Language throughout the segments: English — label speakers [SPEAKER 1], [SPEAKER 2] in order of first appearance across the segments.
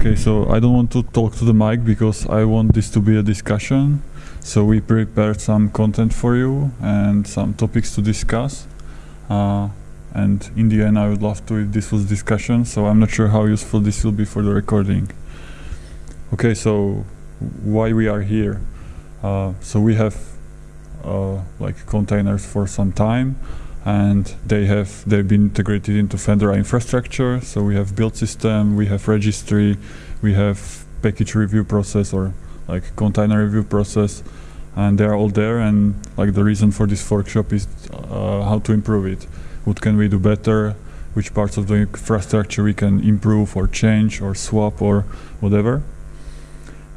[SPEAKER 1] Okay, so I don't want to talk to the mic because I want this to be a discussion. So we prepared some content for you and some topics to discuss. Uh, and in the end, I would love to if this was discussion. So I'm not sure how useful this will be for the recording. Okay, so why we are here? Uh, so we have uh, like containers for some time and they have they've been integrated into Fedora infrastructure. So we have build system, we have registry, we have package review process or like container review process, and they are all there. And like the reason for this workshop is uh, how to improve it. What can we do better? Which parts of the infrastructure we can improve or change or swap or whatever.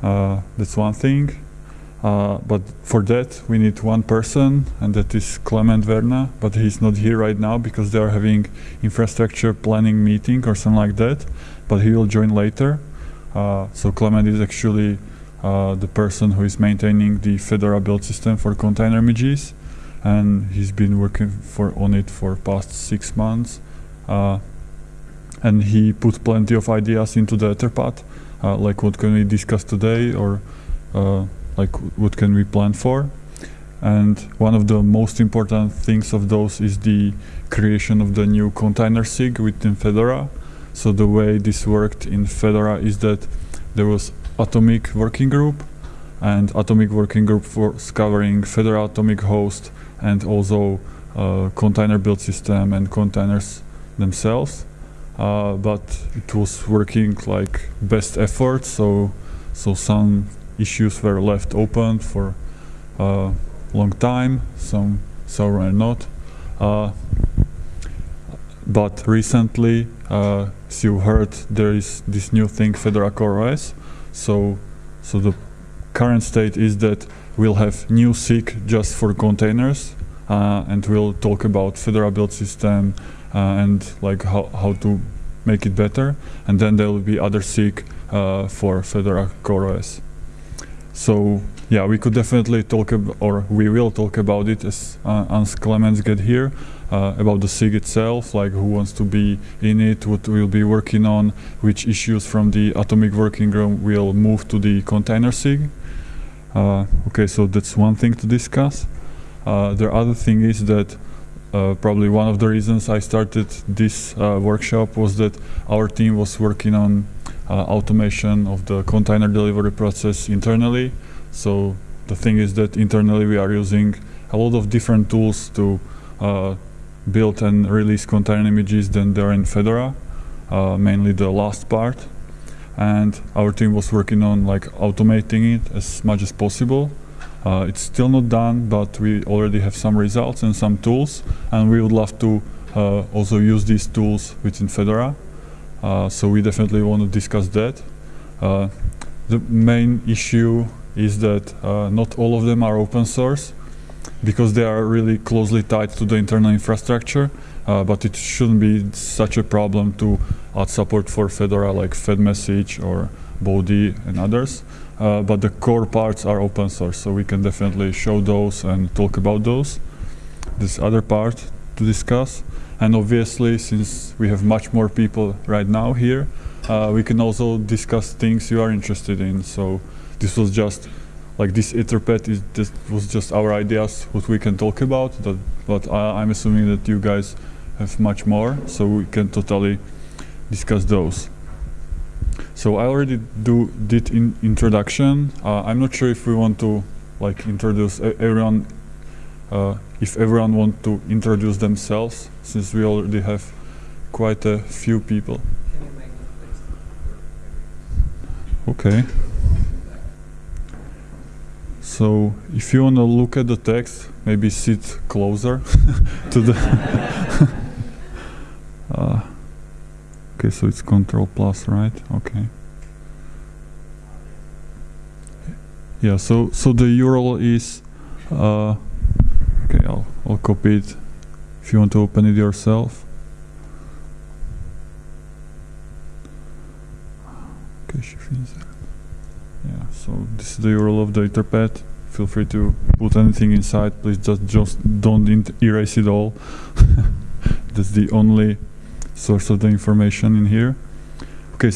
[SPEAKER 1] Uh, that's one thing. Uh, but for that we need one person and that is Clement Verna but he's not here right now because they are having infrastructure planning meeting or something like that but he will join later. Uh, so Clement is actually uh, the person who is maintaining the Fedora build system for container images and he's been working for on it for past six months. Uh, and he put plenty of ideas into the Etherpad uh, like what can we discuss today or uh, like what can we plan for? And one of the most important things of those is the creation of the new container sig within Fedora. So the way this worked in Fedora is that there was atomic working group and atomic working group for covering Fedora atomic host and also uh, container build system and containers themselves. Uh, but it was working like best effort so so some issues were left open for a long time, some so were not. Uh, but recently, uh, as you heard, there is this new thing, Fedora CoreOS. So, so the current state is that we'll have new SIG just for containers, uh, and we'll talk about Fedora build system uh, and like how, how to make it better. And then there will be other SIG uh, for Fedora CoreOS. So yeah, we could definitely talk or we will talk about it as uh, as Clements get here, uh, about the SIG itself, like who wants to be in it, what we'll be working on, which issues from the atomic working group will move to the container SIG. Uh, okay, so that's one thing to discuss. Uh, the other thing is that uh, probably one of the reasons I started this uh, workshop was that our team was working on automation of the container delivery process internally. So the thing is that internally we are using a lot of different tools to uh, build and release container images than there in Fedora, uh, mainly the last part. And our team was working on like automating it as much as possible. Uh, it's still not done, but we already have some results and some tools, and we would love to uh, also use these tools within Fedora. Uh, so we definitely want to discuss that. Uh, the main issue is that uh, not all of them are open source because they are really closely tied to the internal infrastructure. Uh, but it shouldn't be such a problem to add support for Fedora like FedMessage or Bodhi and others. Uh, but the core parts are open source, so we can definitely show those and talk about those. This other part to discuss. And obviously, since we have much more people right now here, uh, we can also discuss things you are interested in. So this was just like this Etherpad is just was just our ideas what we can talk about. That, but I, I'm assuming that you guys have much more, so we can totally discuss those. So I already do did in introduction. Uh, I'm not sure if we want to like introduce everyone uh, if everyone wants to introduce themselves, since we already have quite a few people. Okay. So if you want to look at the text, maybe sit closer to the. uh, okay, so it's Control Plus, right? Okay. Yeah. So so the URL is. Uh, Okay, I'll, I'll copy it if you want to open it yourself. Okay, yeah, so this is the URL of the Etherpad. Feel free to put anything inside. Please just just don't erase it all. That's the only source of the information in here. Okay.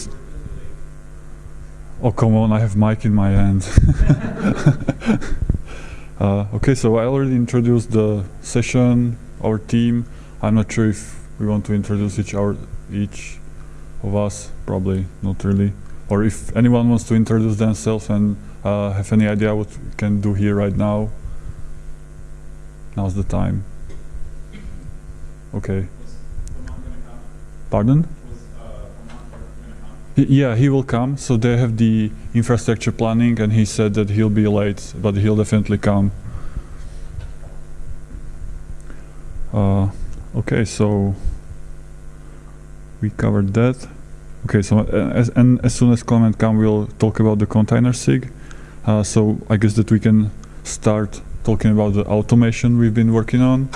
[SPEAKER 1] Oh come on! I have mic in my hand. uh, okay, so I already introduced the session, our team. I'm not sure if we want to introduce each our each of us. Probably not really. Or if anyone wants to introduce themselves and uh, have any idea what we can do here right now. Now's the time. Okay. Pardon? Yeah, he will come. So they have the infrastructure planning, and he said that he'll be late, but he'll definitely come. Uh, okay, so we covered that. Okay, so uh, as, and as soon as comment come, we'll talk about the container sig. Uh, so I guess that we can start talking about the automation we've been working on.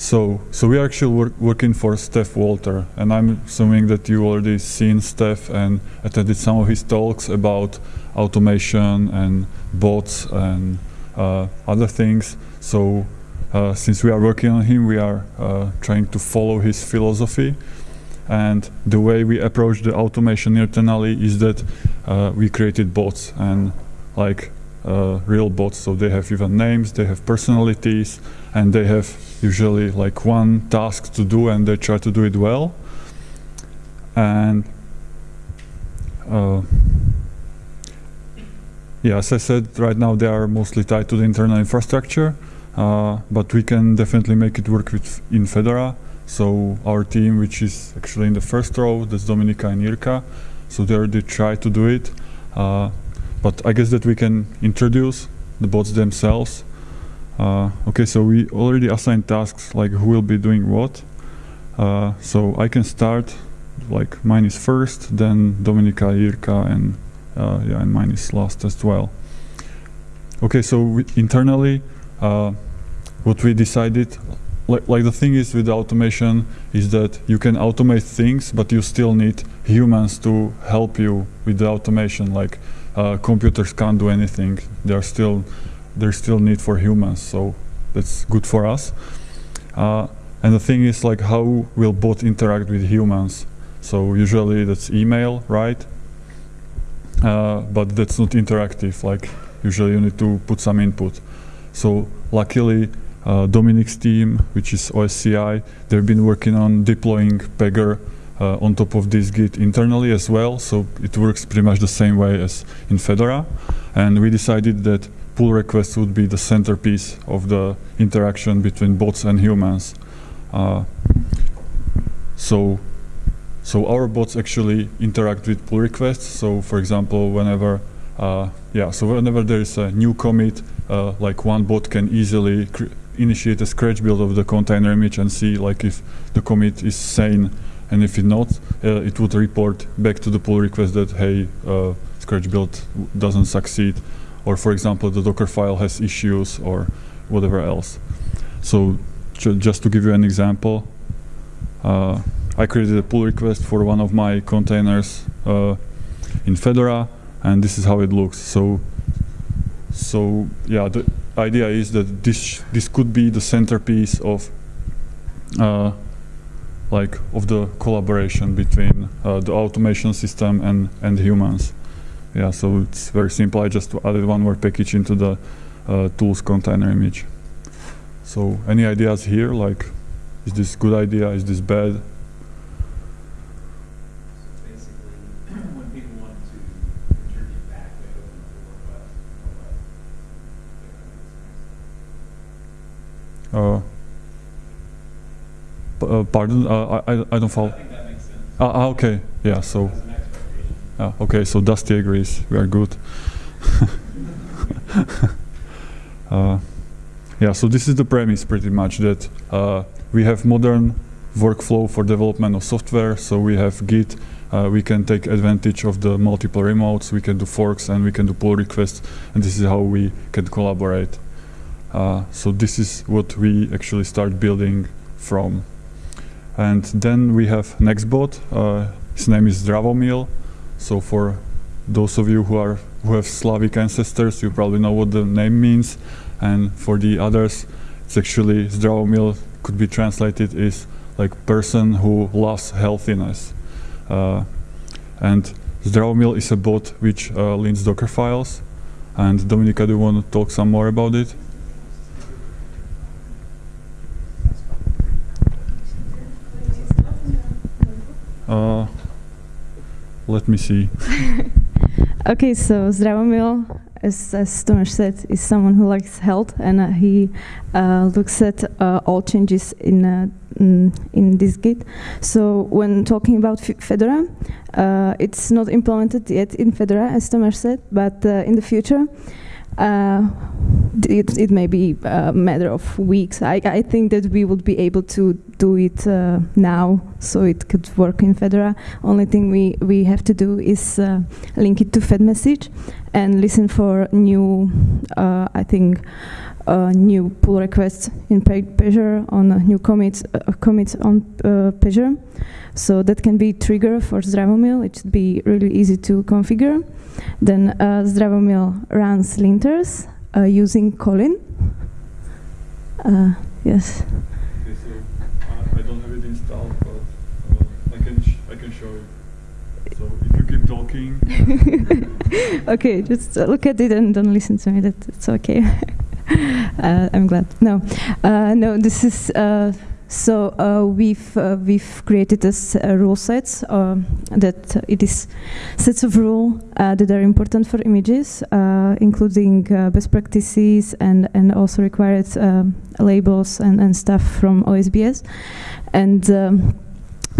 [SPEAKER 1] So, so we are actually work, working for Stef Walter, and I'm assuming that you already seen Stef and attended some of his talks about automation and bots and uh, other things. So, uh, since we are working on him, we are uh, trying to follow his philosophy. And the way we approach the automation internally is that uh, we created bots and like uh, real bots. So they have even names, they have personalities, and they have usually like one task to do and they try to do it well. And uh, yeah as I said right now they are mostly tied to the internal infrastructure uh, but we can definitely make it work with in Fedora. So our team which is actually in the first row that's Dominika and Irka so they already try to do it. Uh, but I guess that we can introduce the bots themselves uh, okay, so we already assigned tasks like who will be doing what. Uh, so I can start, like mine is first, then Dominika, Irka, and uh, yeah, and mine is last as well. Okay, so we, internally, uh, what we decided, like, like the thing is with automation, is that you can automate things, but you still need humans to help you with the automation. Like uh, computers can't do anything; they are still there's still need for humans, so that's good for us. Uh, and the thing is like how will bot interact with humans? So usually that's email, right? Uh, but that's not interactive. Like usually you need to put some input. So luckily, uh, Dominik's team, which is OSCI, they've been working on deploying Pagure uh, on top of dist-git internally as well. So it works pretty much the same way as in Fedora. And we decided that pull request would be the centerpiece of the interaction between bots and humans. Uh, so, so our bots actually interact with pull requests. So, for example, whenever, uh, yeah, so whenever there is a new commit, uh, like one bot can easily initiate a scratch build of the container image and see like if the commit is sane, and if it not, uh, it would report back to the pull request that hey, uh, scratch build doesn't succeed or for example the docker file has issues or whatever else. So ju just to give you an example uh, I created a pull request for one of my containers uh, in Fedora and this is how it looks. So so yeah the idea is that this this could be the centerpiece of uh, like of the collaboration between uh, the automation system and and humans yeah, so it's very simple. I just added one more package into the uh, tools container image. So any ideas here? Like, is this good idea? Is this bad? Uh, uh, pardon, uh, I, I don't follow. Ah, ah, okay, yeah, so. Uh, okay, so Dusty agrees. We are good. uh, yeah, so this is the premise pretty much that uh, we have modern workflow for development of software. So we have Git. Uh, we can take advantage of the multiple remotes. We can do forks and we can do pull requests. And this is how we can collaborate. Uh, so this is what we actually start building from. And then we have Nextbot. Uh, his name is Zdravomil. So for those of you who are who have Slavic ancestors, you probably know what the name means. And for the others, it's actually Zdravomil could be translated as like person who loves healthiness. Uh, and Zdravomil is a bot which uh, lints Docker files. And Dominika, do you want to talk some more about it? Let me see.
[SPEAKER 2] okay, so Zdravomil, as, as said, is someone who likes health and uh, he uh, looks at uh, all changes in uh, mm, in dist-git. So when talking about Fedora, uh, it's not implemented yet in Fedora, as Tomáš said, but uh, in the future, uh, it, it may be a matter of weeks. I, I think that we would be able to do it uh, now, so it could work in Fedora. Only thing we, we have to do is uh, link it to FedMessage and listen for new, uh, I think, uh, new pull requests in Pagure on new commits, uh, commits on Pagure. So that can be trigger for Zdravomil. It should be really easy to configure. Then uh, Zdravomil runs linters uh, using Colin. Uh, yes.
[SPEAKER 1] Okay, so uh, I don't have it installed, but I can I can show you. So if you keep talking.
[SPEAKER 2] okay, just look at it and don't listen to me. That, that's okay. Uh, I'm glad. No, uh, no. This is so uh, we've uh, we've created this uh, rule sets um, that it is sets of rule uh, that are important for images, uh, including uh, best practices and and also required um, labels and, and stuff from OSBS, and. Um,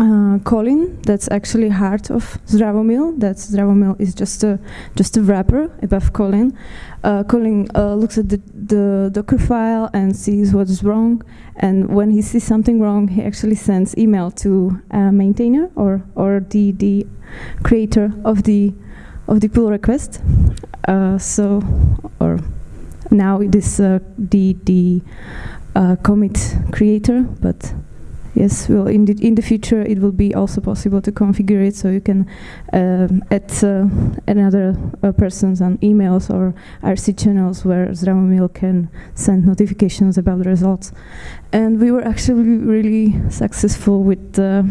[SPEAKER 2] uh, Colin, that's actually heart of Zdravomil. That Zdravomil is just a just a wrapper above Colin. Uh, Colin uh, looks at the, the Docker file and sees what is wrong. And when he sees something wrong, he actually sends email to a maintainer or or the the creator of the of the pull request. Uh, so, or now it is uh, the the uh, commit creator, but Yes, well, in the, in the future it will be also possible to configure it so you can um, add uh, another uh, persons on emails or IRC channels where Zdravomil can send notifications about the results. And we were actually really successful with uh,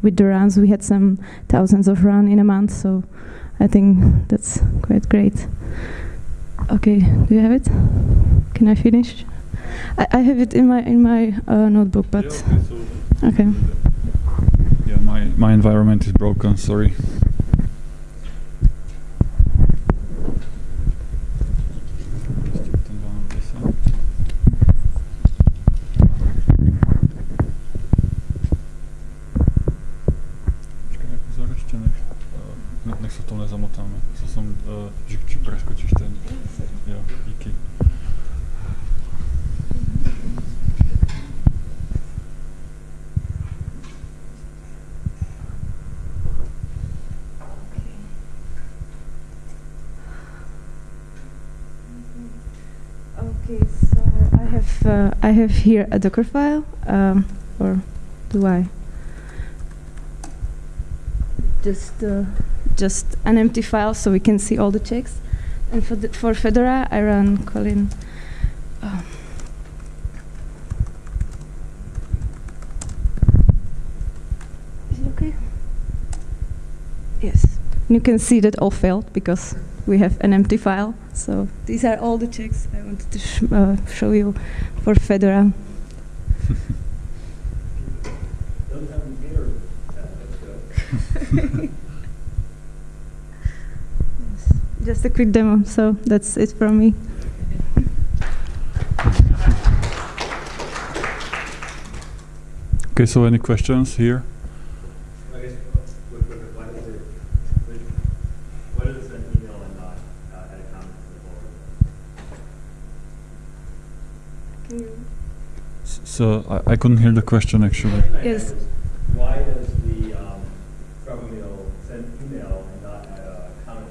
[SPEAKER 2] with the runs. We had some thousands of runs in a month, so I think that's quite great. Okay, do you have it? Can I finish? I, I have it in my in my uh, notebook, but. Yeah, okay, so Okay.
[SPEAKER 1] Yeah, my, my environment is broken, sorry. nech se v tom nezamotáme. Co jsem, uh, že, že preskočíš ten. Jo, díky.
[SPEAKER 2] Okay, so I uh, I have here a Docker file, um, or do I? Just uh, just an empty file, so we can see all the checks. And for the, for Fedora, I run Colin. Um, is it okay? Yes. You can see that all failed because we have an empty file. So these are all the checks I wanted to sh uh, show you for Fedora. Just a quick demo, so that's it from me.
[SPEAKER 1] Okay, so any questions here? So I, I couldn't hear the question actually.
[SPEAKER 2] Yes.
[SPEAKER 3] Why does the um, send email and not add a comment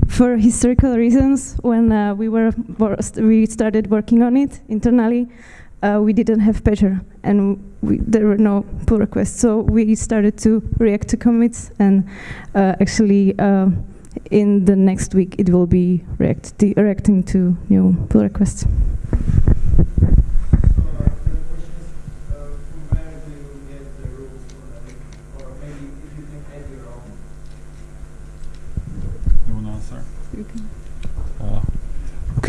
[SPEAKER 3] to
[SPEAKER 2] For historical reasons, when uh, we were we started working on it internally, uh, we didn't have Pagure and we, there were no pull requests. So we started to react to commits and uh, actually uh, in the next week it will be react reacting to new pull requests. you can.
[SPEAKER 1] Uh,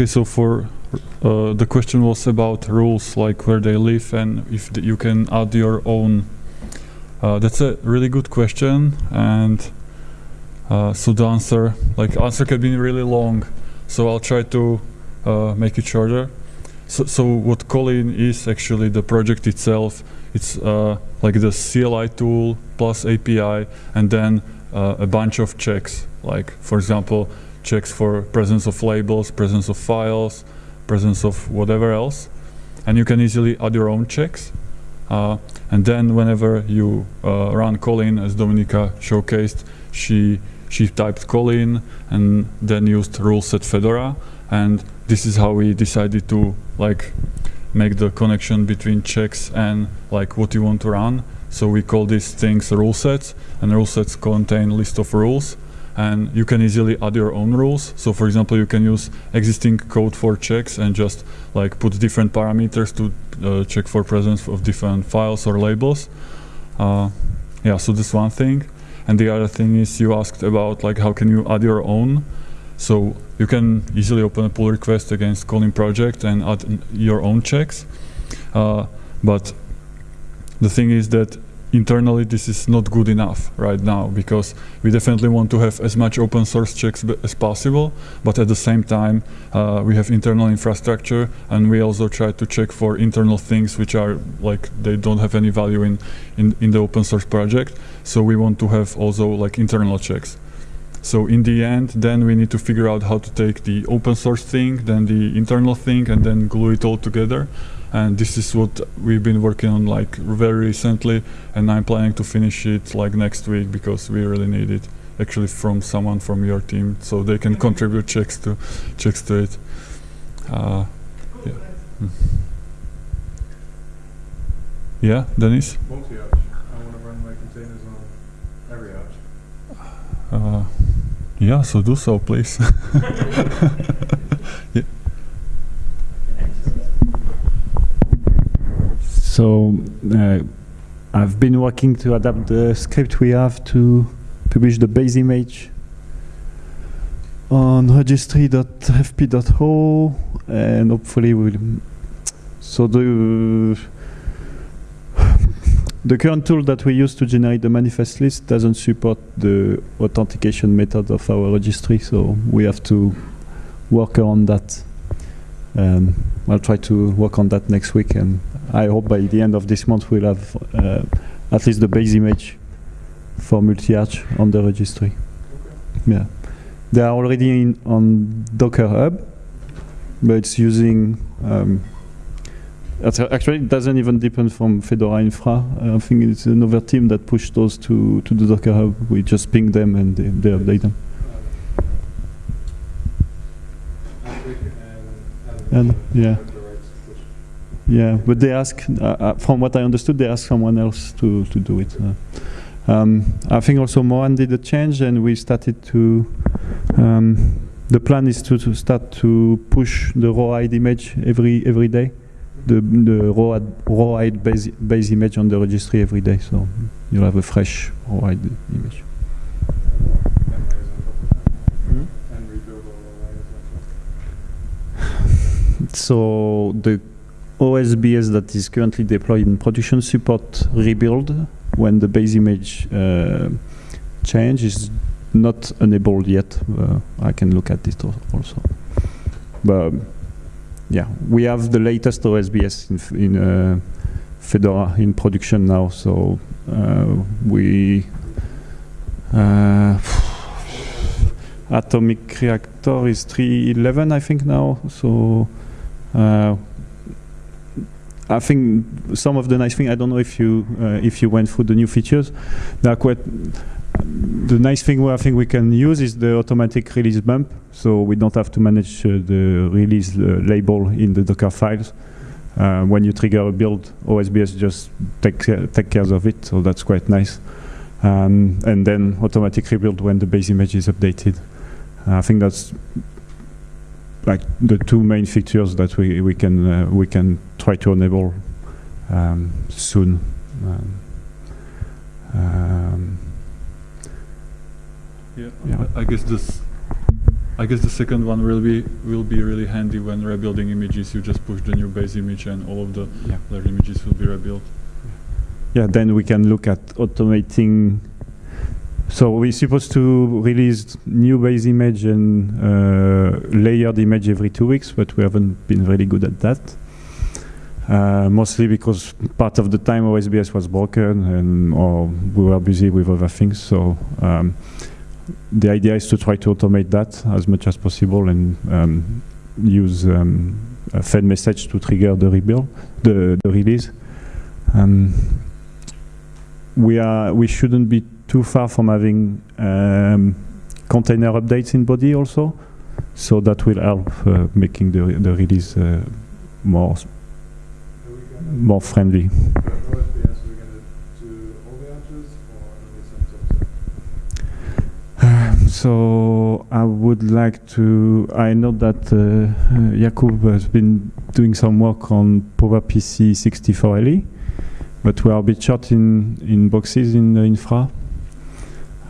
[SPEAKER 1] okay, so for uh, the question was about rules, like where they live and if you can add your own. Uh, that's a really good question, and uh, so the answer, like answer, can be really long. So I'll try to uh, make it shorter. So, so what Colin is actually the project itself. It's uh, like the CLI tool plus API, and then uh, a bunch of checks. Like for example, checks for presence of labels, presence of files, presence of whatever else, and you can easily add your own checks. Uh, and then whenever you uh, run Colin, as Dominika showcased, she she typed Colin and then used rule set Fedora, and this is how we decided to like make the connection between checks and like what you want to run. So we call these things rule sets, and rule sets contain list of rules, and you can easily add your own rules. So for example, you can use existing code for checks and just like put different parameters to uh, check for presence of different files or labels. Uh, yeah, so that's one thing. And the other thing is you asked about like how can you add your own. So you can easily open a pull request against Colin project and add your own checks. Uh, but the thing is that internally this is not good enough right now because we definitely want to have as much open source checks as possible but at the same time uh, we have internal infrastructure and we also try to check for internal things which are like they don't have any value in, in, in the open source project. So we want to have also like internal checks. So in the end then we need to figure out how to take the open source thing then the internal thing and then glue it all together and this is what we've been working on like very recently and i'm planning to finish it like next week because we really need it actually from someone from your team so they can contribute checks to checks to it uh, yeah. Mm. yeah dennis
[SPEAKER 4] multi-arch. I want to run my containers on every arch.
[SPEAKER 1] uh, yeah so do so please
[SPEAKER 5] So uh, I've been working to adapt the script we have to publish the base image on registry.fp.o and hopefully we'll so the the current tool that we use to generate the manifest list doesn't support the authentication method of our registry so we have to work on that. Um, I'll try to work on that next week and I hope by the end of this month we'll have uh, at least the base image for multi-arch on the registry. Yeah, they are already in, on Docker Hub, but it's using. Um, actually, it doesn't even depend from Fedora Infra. I think it's another team that pushed those to, to the Docker Hub. We just ping them and they, they update them. And, yeah. Yeah, but they ask, uh, uh, from what I understood, they ask someone else to, to do it. Um, I think also Mohan did a change and we started to, um, the plan is to, to start to push the rawhide image every every day, the, the rawhide, rawhide base, base image on the registry every day, so you'll have a fresh rawhide image.
[SPEAKER 4] And rebuild all the layers like that.
[SPEAKER 5] So the OSBS that is currently deployed in production support rebuild when the base image uh, change is not enabled yet. Uh, I can look at this also. But um, yeah, we have the latest OSBS in, in uh, Fedora in production now. So uh, we uh, Atomic Reactor is 311, I think now. So. I think some of the nice thing. I don't know if you uh, if you went through the new features. They quite. The nice thing where I think we can use is the automatic release bump, so we don't have to manage uh, the release uh, label in the Docker files. Uh, when you trigger a build, OSBS just take care, take care of it, so that's quite nice. Um, and then automatic rebuild when the base image is updated. I think that's like the two main features that we we can uh, we can try to enable um, soon. Um, um,
[SPEAKER 1] Yeah,
[SPEAKER 5] Yeah.
[SPEAKER 1] I I guess this. I guess the second one will be will be really handy when rebuilding images. You just push the new base image, and all of the
[SPEAKER 5] Yeah.
[SPEAKER 1] other images will be rebuilt.
[SPEAKER 5] Yeah, then we can look at automating. So we're supposed to release new base image and uh, layered image every two weeks, but we haven't been really good at that. Uh, mostly because part of the time OSBS was broken and or we were busy with other things. So um, the idea is to try to automate that as much as possible and um, use um, a Fed message to trigger the rebuild, the, the release. Um, we are we shouldn't be too far from having um, container updates in Bodhi also, so that will help uh, making the the release uh, more more friendly. So I would like to. I know that uh, Jakub has been doing some work on PowerPC 64LE, but we are a bit short in in boxes in the infra.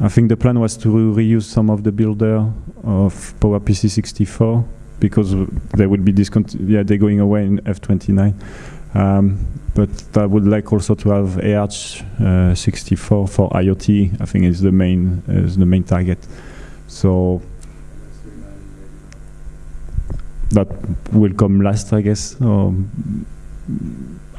[SPEAKER 5] I think the plan was to reuse some of the builder of PowerPC 64 because they will be discont- yeah they're going away in F29. Um, but I would like also to have ARch uh, 64 for IoT. I think is the main is the main target. So that will come last, I guess. Um,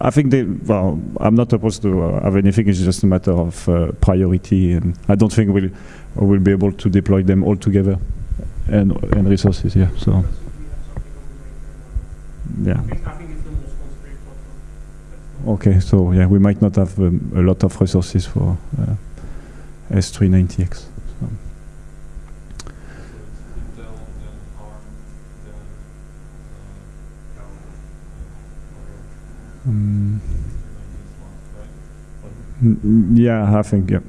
[SPEAKER 5] I think they. Well, I'm not opposed to uh, have anything. It's just a matter of uh, priority, and I don't think we'll we'll be able to deploy them all together, and and resources. Yeah. So yeah. Okay. So yeah, we might not have um, a lot of resources for uh, S390X. Mm. N- Yeah, I think yeah.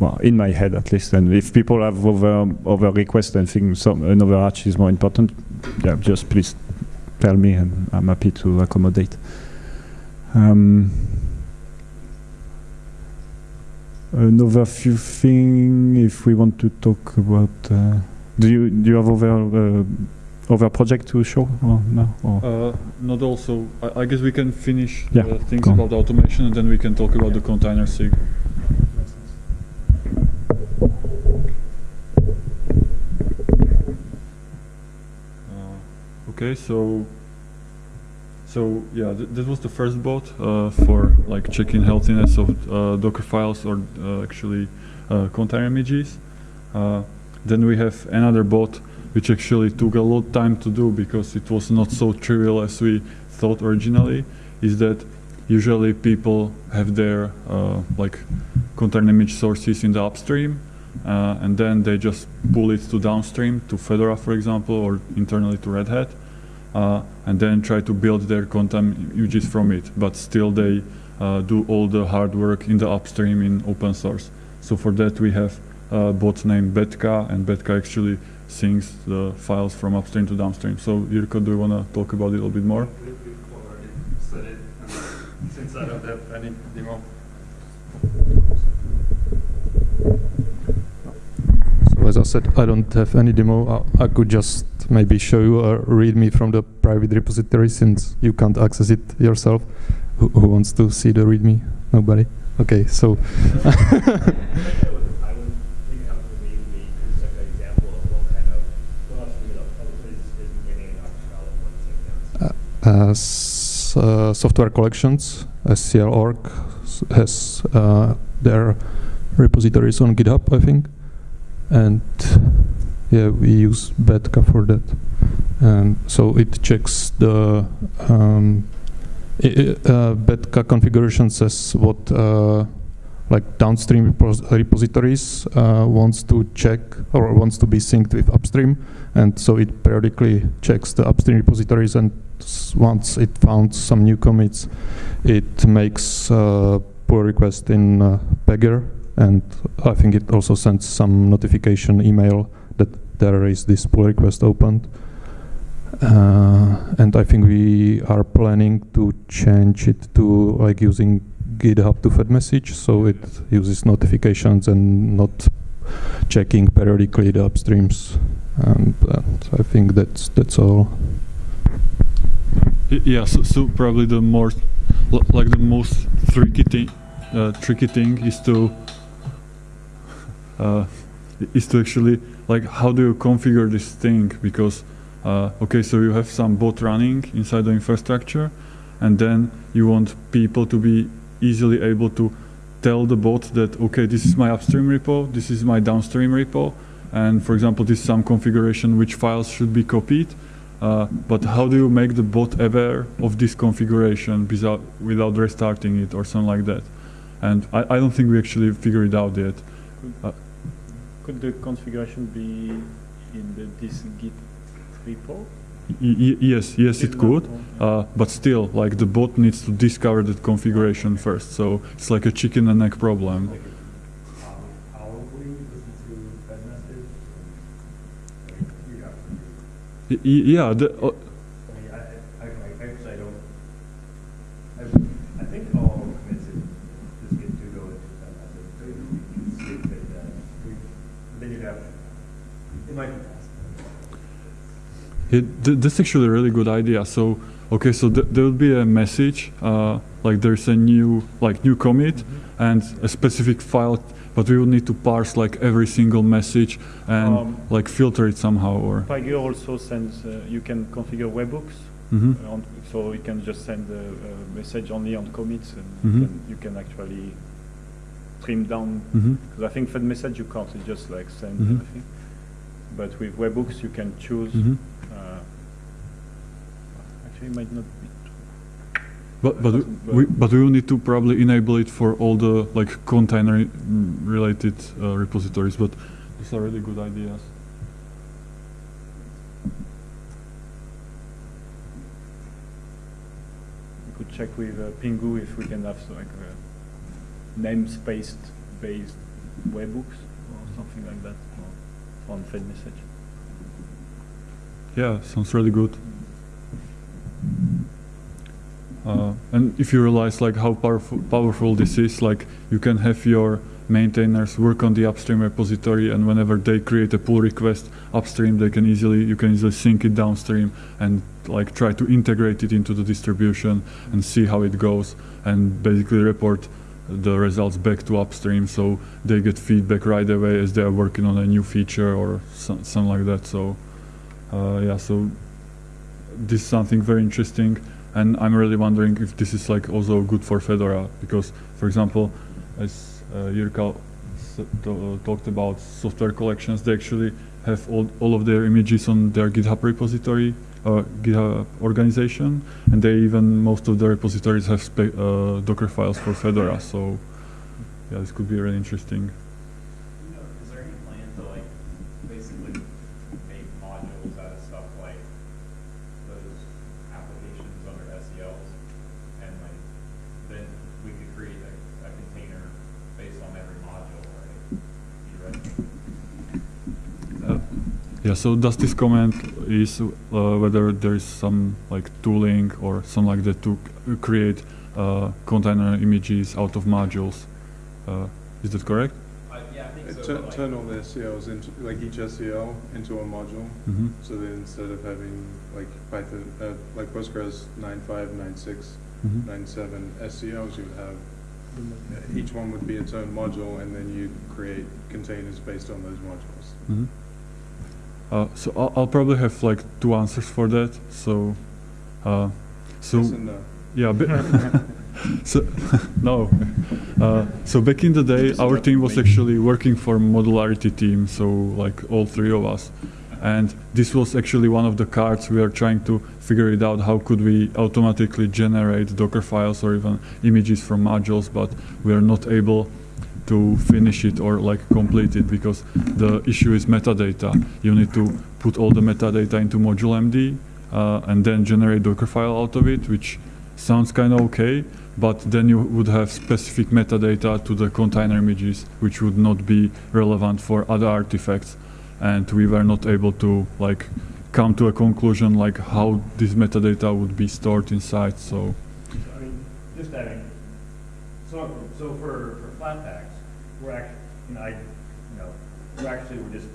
[SPEAKER 5] Well, in my head at least, and if people have other other requests and think some another arch is more important, yeah, just please tell me, and I'm happy to accommodate. Um, another few thing, if we want to talk about, uh, do you do you have other uh, other project to show or no? Or
[SPEAKER 1] Uh, not also. I, I guess we can finish
[SPEAKER 5] Yeah,
[SPEAKER 1] the things about the automation, and then we can talk about the container sig. Uh, okay, so so yeah, th- this was the first bot uh, for like checking healthiness of uh, Docker files or uh, actually uh, container images. Uh, then we have another bot which actually took a lot of time to do because it was not so trivial as we thought originally. Is that usually people have their uh, like container image sources in the upstream, uh, and then they just pull it to downstream to Fedora, for example, or internally to Red Hat, uh, and then try to build their container images from it. But still, they uh, do all the hard work in the upstream in open source. So for that, we have a bot named Betka, and Betka actually syncs the files from upstream to downstream. So Jirko, do you want to talk about it a little bit more?
[SPEAKER 3] said it, since I don't have any demo.
[SPEAKER 6] So as I said, I don't have any demo. I, I could just maybe show you a README from the private repository since you can't access it yourself. Who, who wants to see the README? Nobody? Okay, so
[SPEAKER 3] I would think have to maybe just like an example of what kind of, what else you know, what is, is getting in Octal and what things
[SPEAKER 6] uh, s- uh, software collections, SCL.org has uh, their repositories on GitHub, I think, and yeah, we use Betka for that. Um, so it checks the um, uh, Betka configuration says what uh, like downstream repos- repositories uh, wants to check or wants to be synced with upstream, and so it periodically checks the upstream repositories and once it found some new commits, it makes a pull request in uh, Pagure, and I think it also sends some notification email that there is this pull request opened. Uh, and I think we are planning to change it to like using GitHub to Fed message, so it uses notifications and not checking periodically the upstreams and uh, I think that's that's all.
[SPEAKER 1] Yeah, so, so probably the more, like the most tricky thing, uh, tricky thing is to, uh, is to actually like how do you configure this thing? Because, uh, okay, so you have some bot running inside the infrastructure, and then you want people to be easily able to tell the bot that okay, this is my upstream repo, this is my downstream repo, and for example, this is some configuration which files should be copied. Uh, but how do you make the bot aware of this configuration without, without restarting it or something like that? And I, I don't think we actually figured it out yet.
[SPEAKER 7] Could the configuration be in the this Git repo?
[SPEAKER 1] Y- yes, yes, it could. Uh, but still, like the bot needs to discover that configuration first. So it's like a chicken and egg problem. Yeah, the, uh,
[SPEAKER 3] I mean, I, I, I actually I don't, I, I think all commits in just get to go into that message, so you can skip it, that, we, then you'd have, it might be fast.
[SPEAKER 1] It, th- that's actually a really good idea. So, okay, so th- there will be a message, uh, like there's a new, like new commit and a specific file, but we will need to parse like every single message and
[SPEAKER 7] Um,
[SPEAKER 1] like filter it somehow or.
[SPEAKER 7] Also sends, uh, you can configure webhooks,
[SPEAKER 1] Mhm.
[SPEAKER 7] uh, on, so you can just send a, a message only on commits and
[SPEAKER 1] Mhm.
[SPEAKER 7] you, can, you can actually trim down, because I think for the message you can't, it's just like send
[SPEAKER 1] Mhm.
[SPEAKER 7] everything. But with webhooks you can choose, Might not be
[SPEAKER 1] But but we,
[SPEAKER 7] But-
[SPEAKER 1] we will need to probably enable it for all the like container mm, related uh, repositories. But these are really good ideas.
[SPEAKER 7] We could check with uh, Pingou if we can have so, like uh, namespace based webhooks or something like that or on Fed message.
[SPEAKER 1] Yeah, sounds really good. Uh, and if you realize like how powerful powerful this is, like you can have your maintainers work on the upstream repository, and whenever they create a pull request upstream, they can easily you can easily sync it downstream and like try to integrate it into the distribution and see how it goes, and basically report the results back to upstream, so they get feedback right away as they are working on a new feature or some, something like that. So. Uh, yeah, so this is something very interesting, and I'm really wondering if this is like also good for Fedora because, for example, as uh, uh, talked about software collections, they actually have all, all of their images on their GitHub repository, uh, GitHub organization, and they even most of the repositories have uh, Docker files for Fedora. So, yeah, this could be really interesting.
[SPEAKER 8] You know, is there any plan to like basically make modules out of stuff like those applications under SCLs? And like, then we could create a, a container based on every module, right? Theoretically.
[SPEAKER 1] Uh, Yeah, so does this comment is uh, whether there is some like tooling or something like that to create uh, container images out of modules? Uh, is that correct?
[SPEAKER 8] Yeah, I think
[SPEAKER 4] Uh,
[SPEAKER 8] so.
[SPEAKER 4] tu-
[SPEAKER 8] but, like-
[SPEAKER 4] Turn all the SCLs into, like each SCL into a module,
[SPEAKER 1] Mm-hmm.
[SPEAKER 4] so that instead of having like Python, uh, like Postgres 9.5, 9.6,
[SPEAKER 1] Mm-hmm.
[SPEAKER 4] 9.7 SCLs, you would have, uh, each one would be its own module, and then you'd create containers based on those modules.
[SPEAKER 1] Mm-hmm. Uh, so I'll, I'll probably have like two answers for that. So, uh, so
[SPEAKER 4] Yes no.
[SPEAKER 1] yeah, ba- so no. Uh, so back in the day, our team was actually working for modularity team. So like all three of us, and this was actually one of the cards we are trying to figure it out. How could we automatically generate Docker files or even images from modules? But we are not able to finish it or like complete it because the issue is metadata. You need to put all the metadata into modulemd uh, and then generate Docker file out of it, which sounds kind of okay, but then you would have specific metadata to the container images, which would not be relevant for other artifacts. And we were not able to like come to a conclusion like how this metadata would be stored inside. So
[SPEAKER 3] I mean, just adding, so, so for, for Flatpaks, we're actually, you know, I, you know, we're actually, we're just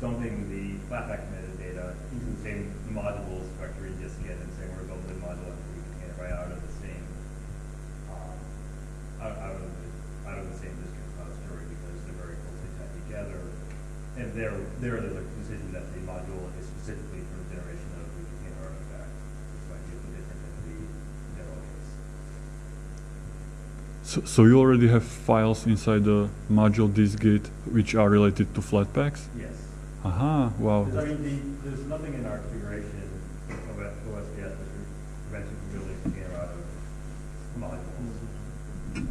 [SPEAKER 3] dumping the flatpak metadata data into the same module structure you just get and saying we're building a module and we can get it right out of the same, um, out, out, of the, out of the same dist-git repository because they're very closely tied together. And there, there, there's a decision that the module is specifically for generation of
[SPEAKER 1] So, so you already have files inside the module dist-git which are related to Flatpaks?
[SPEAKER 3] Yes.
[SPEAKER 1] Aha, wow.
[SPEAKER 3] I mean, the, there's nothing in our configuration of that OSBS that prevents you from building a container out of modules.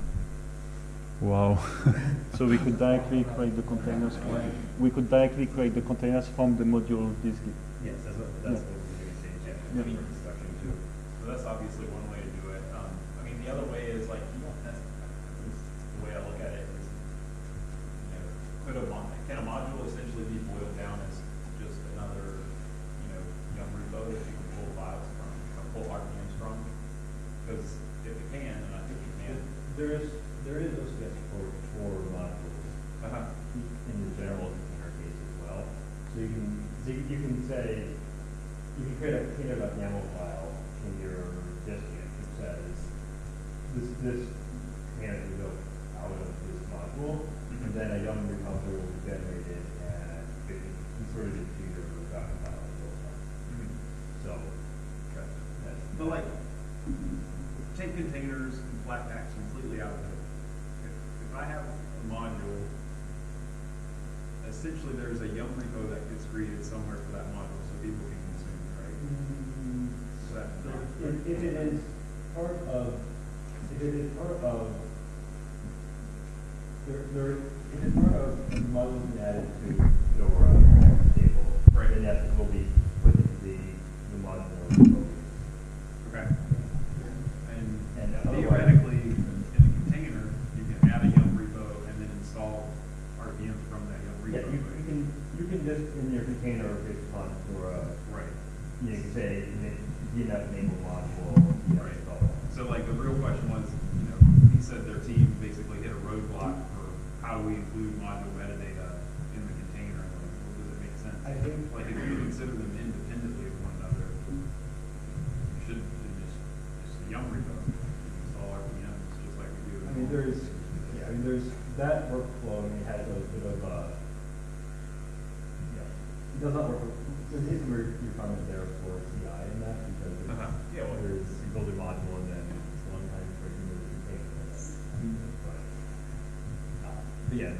[SPEAKER 1] Wow.
[SPEAKER 7] So we could directly create the containers from, we could directly create the containers from the module dist-git.
[SPEAKER 3] Yes, that's what, that's
[SPEAKER 7] Yeah.
[SPEAKER 3] what we're doing, saying, yeah,
[SPEAKER 7] Yeah.
[SPEAKER 3] for construction too.
[SPEAKER 8] So that's obviously one way to do it. Um, I mean, the other way is like,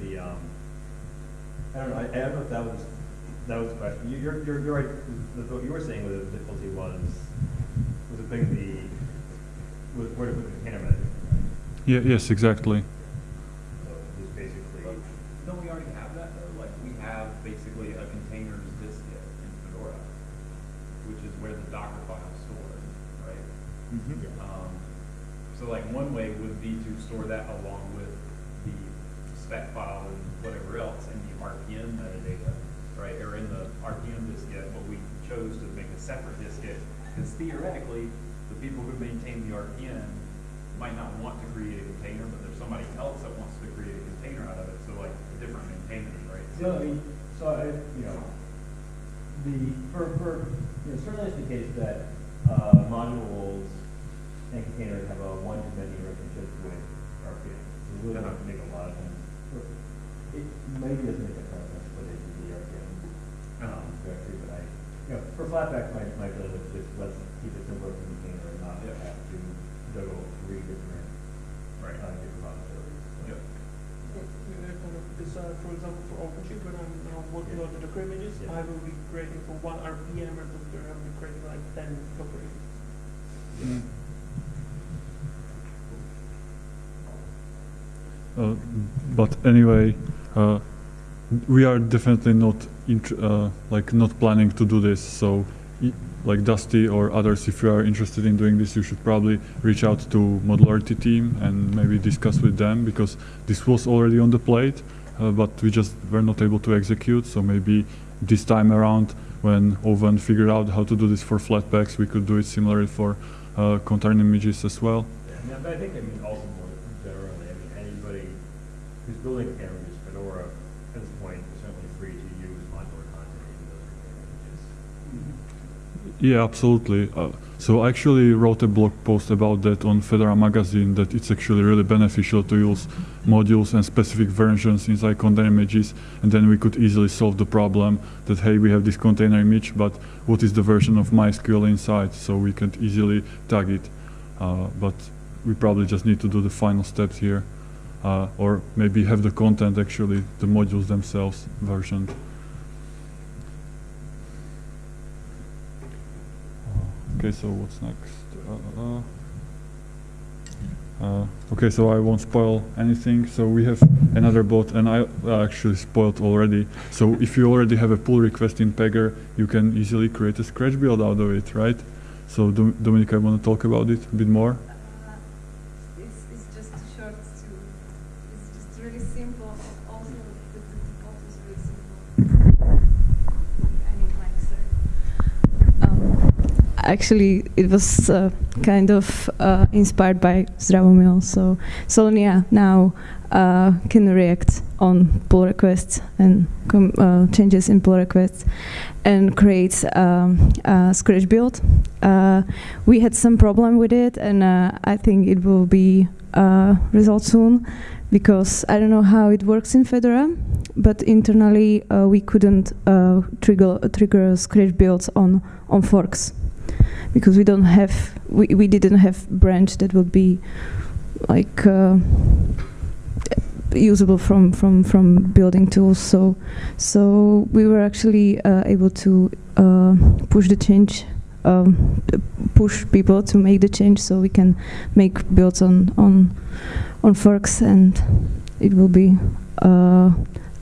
[SPEAKER 8] the,
[SPEAKER 3] um, I don't know, I, I don't know if that was, that was the question, You- you're, you're, you're right, The- what you were saying with the difficulty was, was the thing the, was where to put the container manager, right?
[SPEAKER 1] Yeah, yes, exactly.
[SPEAKER 3] So just basically,
[SPEAKER 8] But Don't we already have that though? Like, we have basically a containers dist-git in Fedora, which is where the Docker file is stored, right? Um, so like one way would be to store that along with the spec file and whatever else in the RPM metadata, right? Or in the RPM dist-git, but we chose to make a separate dist-git, because theoretically, the people who maintain the RPM might not want to create a container, but there's somebody else that wants to create a container out of it, so like different maintainers, right?
[SPEAKER 3] so I mean, so I, you know, the, for, for, you know, certainly it's the case that, uh, modules and containers have a one-to-many relationship with RPM. So we really have to make a lot of sense. It maybe doesn't make a ton of sense to put it in the RPM, um, directory, but I, you know, for Flatpak, my, my feeling was just let's keep it simpler for container and not
[SPEAKER 8] Yeah.
[SPEAKER 3] have to juggle three different,
[SPEAKER 8] Right.
[SPEAKER 3] uh, different repositories.
[SPEAKER 8] Yep.
[SPEAKER 9] Because, uh, for example, for OpenShift, when I'm now working on the Docker images,
[SPEAKER 3] Yeah.
[SPEAKER 9] I will be creating for one RPM repository, I will be creating like ten Docker images.
[SPEAKER 1] Uh, but anyway, uh, we are definitely not uh, like not planning to do this. So, like Dusty or others, if you are interested in doing this, you should probably reach out to modularity team and maybe discuss with them because this was already on the plate, uh, but we just were not able to execute. So maybe this time around, when Owen figured out how to do this for Flatpaks, we could do it similarly for uh, container images as well.
[SPEAKER 3] Yeah, I think, also more generally, I mean, anybody who's building with Fedora at this point is certainly free to use modular
[SPEAKER 1] Yeah, absolutely. Uh, so I actually wrote a blog post about that on Fedora magazine that it's actually really beneficial to use modules and specific versions inside container images and then we could easily solve the problem that hey we have this container image but what is the version of MySQL inside? So we can easily tag it. Uh, but we probably just need to do the final steps here uh, or maybe have the content actually the modules themselves versioned. Okay, so what's next? Uh, uh, okay, so I won't spoil anything. So we have another bot, and I actually spoiled already. So if you already have a pull request in Pagure, you can easily create a scratch build out of it, right? So Dom Dominic, I want to talk about it a bit more.
[SPEAKER 2] It's, it's just short to, it's just really simple. Also, the, the default is really simple. I need mic, sorry. Um, actually, it was uh, kind of uh, inspired by Zdravomil. So Solonia now uh, can react on pull requests and uh, changes in pull requests and creates um, a scratch build. Uh, we had some problem with it, and uh, I think it will be resolved soon because I don't know how it works in Fedora, but internally we couldn't trigger trigger scratch builds on on forks because we don't have we, we didn't have branch that would be like uh, usable from from from building tools. So so we were actually uh, able to uh, push the change um, push people to make the change so we can make builds on on on forks and it will be uh,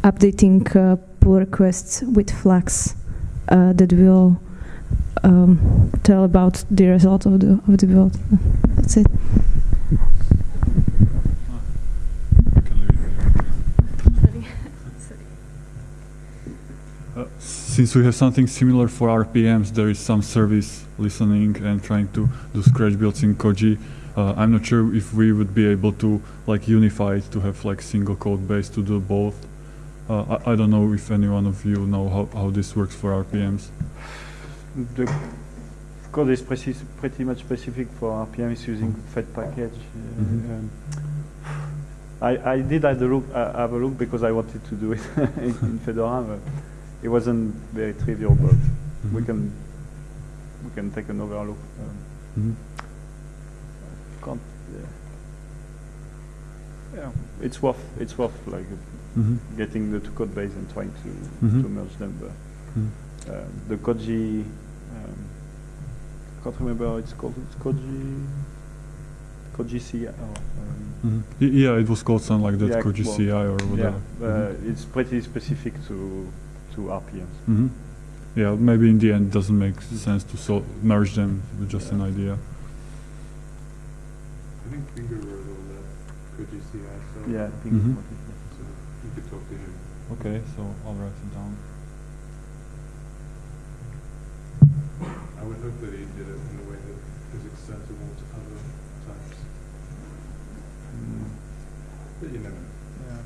[SPEAKER 2] updating uh, pull requests with flags uh, that will um, tell about the result of the of the build. That's it.
[SPEAKER 1] Uh, since we have something similar for RPMs, there is some service listening and trying to do scratch builds in Koji. Uh, I'm not sure if we would be able to like unify it to have like single code base to do both. Uh, I, I don't know if any one of you know how, how this works for RPMs.
[SPEAKER 7] The code is pretty, pretty much specific for RPM. It's using fedpkg.
[SPEAKER 1] Mhm.
[SPEAKER 7] um, I, I did have a look, uh, have a look because I wanted to do it in, in Fedora, but it wasn't very trivial. But we
[SPEAKER 1] Mhm.
[SPEAKER 7] can we can take another look. Um,
[SPEAKER 1] Mhm.
[SPEAKER 7] can't, yeah. it's worth it's worth like
[SPEAKER 1] Mhm.
[SPEAKER 7] getting the two code base and trying to to merge them. But uh, the Koji, can't remember how it's called. It's Koji, Koji CI. Oh, um,
[SPEAKER 1] Mhm. Yeah, it was called something like that,
[SPEAKER 7] Yeah,
[SPEAKER 1] Koji CI or
[SPEAKER 7] yeah,
[SPEAKER 1] whatever.
[SPEAKER 7] uh, it's pretty specific to to RPMs.
[SPEAKER 1] Mhm. Yeah, maybe in the end it doesn't make sense to so merge them with just an idea.
[SPEAKER 4] I think Pingou wrote all that, could you see that? So,
[SPEAKER 7] Yeah, I think what it is.
[SPEAKER 4] So you could talk to him.
[SPEAKER 1] Okay, so I'll write it down.
[SPEAKER 4] I would hope that he did it in a way that is extensible to other types,
[SPEAKER 7] Mm,
[SPEAKER 4] but you never know.
[SPEAKER 7] yeah.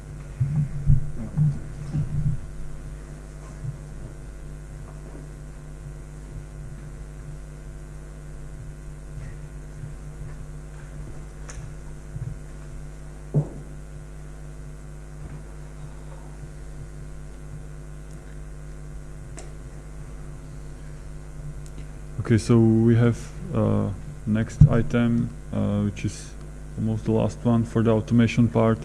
[SPEAKER 1] Okay, so we have uh, next item, uh, which is almost the last one for the automation part,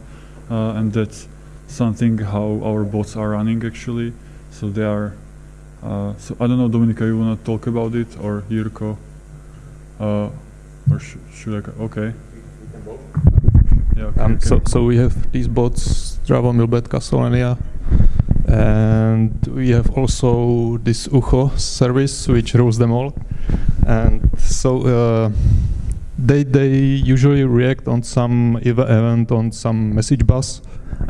[SPEAKER 1] uh, and that's something how our bots are running actually. So they are. Uh, so I don't know, Dominika, you wanna talk about it or Jirko? Uh, or sh should I? Okay. Yeah. Okay,
[SPEAKER 6] Um,
[SPEAKER 1] okay.
[SPEAKER 6] so, so we have these bots, Strava, Milbet, Castellania, and we have also this Ucho service which rules them all. And so uh, they they usually react on some ev- event on some message bus,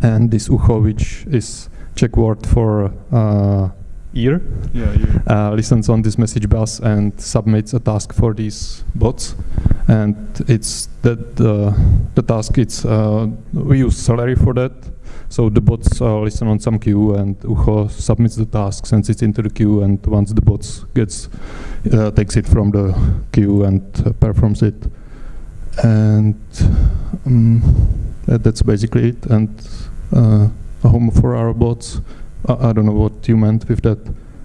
[SPEAKER 6] and this Ucho which is check word for uh, ear
[SPEAKER 1] Yeah, you,
[SPEAKER 6] uh, listens on this message bus and submits a task for these bots. And it's that the the task. It's uh, we use Celery for that. So the bots uh, listen on some queue, and Ucho submits the task, sends it into the queue, and once the bots gets uh, takes it from the queue and uh, performs it. And um, that, that's basically it. And uh, a home for our bots. I, I don't know what you meant with that.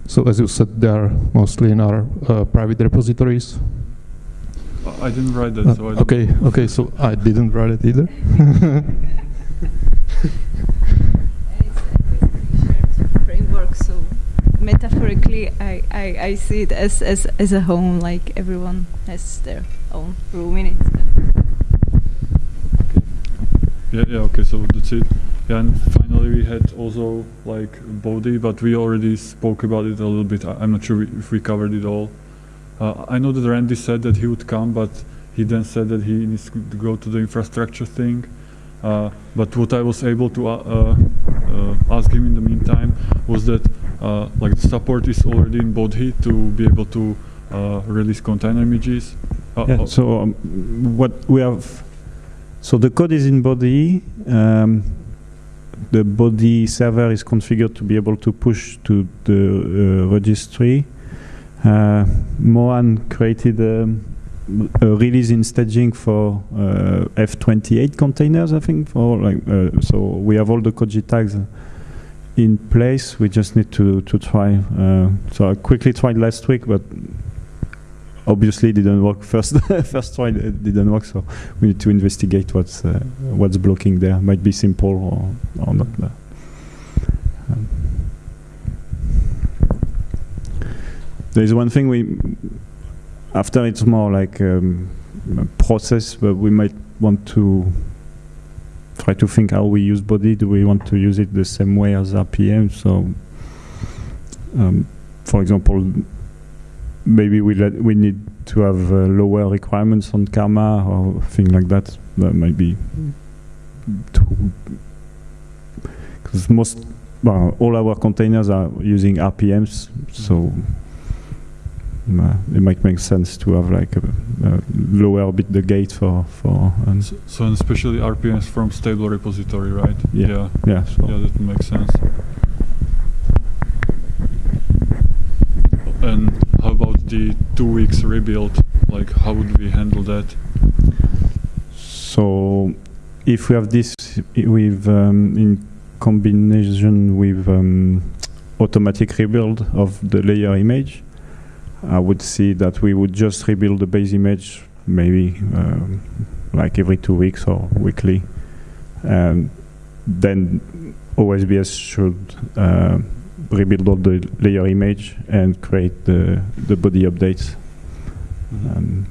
[SPEAKER 6] So as you said, they are mostly in our uh, private repositories.
[SPEAKER 1] I- didn't write that,
[SPEAKER 6] Uh,
[SPEAKER 1] so I
[SPEAKER 6] okay, okay, so I didn't write it either.
[SPEAKER 2] framework, so metaphorically, I, I, I see it as, as, as a home, like everyone has their own room in it.
[SPEAKER 1] Yeah, yeah, okay, so that's it. Yeah, and finally we had also like Bodhi, but we already spoke about it a little bit. I, I'm not sure if we covered it all. Uh, I know that Randy said that he would come, but he then said that he needs to go to the infrastructure thing. Uh, but what I was able to uh, uh, ask him in the meantime was that uh, like the support is already in Bodhi to be able to uh, release container images. Uh,
[SPEAKER 5] Yeah, so um, what we have, so the code is in Bodhi. Um, the Bodhi server is configured to be able to push to the uh, registry. Uh, Mohan created um, a release in staging for uh, F28 containers, I think. For like, uh, so we have all the Koji tags in place. We just need to to try. Uh, so I quickly tried last week, but obviously didn't work first first try didn't work so we need to investigate what's uh, what's blocking there might be simple or, or not uh, um, there is one thing we after it's more like um, a process but we might want to try to think how we use Bodhi do we want to use it the same way as RPM so um, for example maybe we let, we need to have uh, lower requirements on karma or thing like that. That might be because most well, all our containers are using RPMs, so it might make sense to have like a, a lower bit the gate for for and
[SPEAKER 1] So, so and especially RPMs from stable repository, right?
[SPEAKER 5] Yeah.
[SPEAKER 1] Yeah,
[SPEAKER 5] yeah. So
[SPEAKER 1] yeah, that makes sense. And how about the two weeks rebuild? Like, how would we handle that?
[SPEAKER 5] So if we have this with um, in combination with um, automatic rebuild of the layer image, I would see that we would just rebuild the base image maybe um, like every two weeks or weekly. And then OSBS should uh, rebuild all the layer image and create the, the Bodhi updates. Um,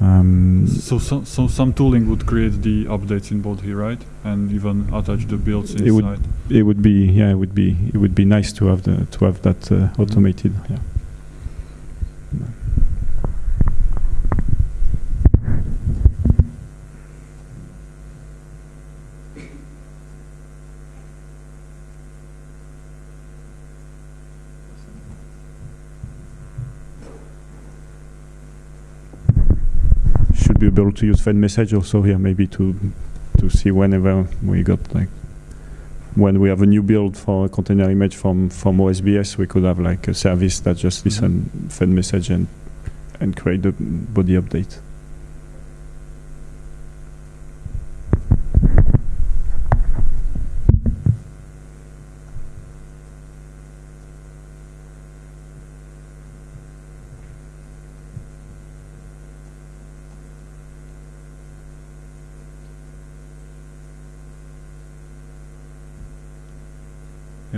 [SPEAKER 5] um,
[SPEAKER 1] So, so, so some tooling would create the updates in Bodhi, right? And even attach the builds
[SPEAKER 5] It would-
[SPEAKER 1] inside.
[SPEAKER 5] it would be yeah it would be it would be nice to have the to have that uh, automated yeah be able to use fedmsg also here maybe to to see whenever we got like when we have a new build for a container image from from OSBS, we could have like a service that just listen fedmsg and and create the Bodhi update.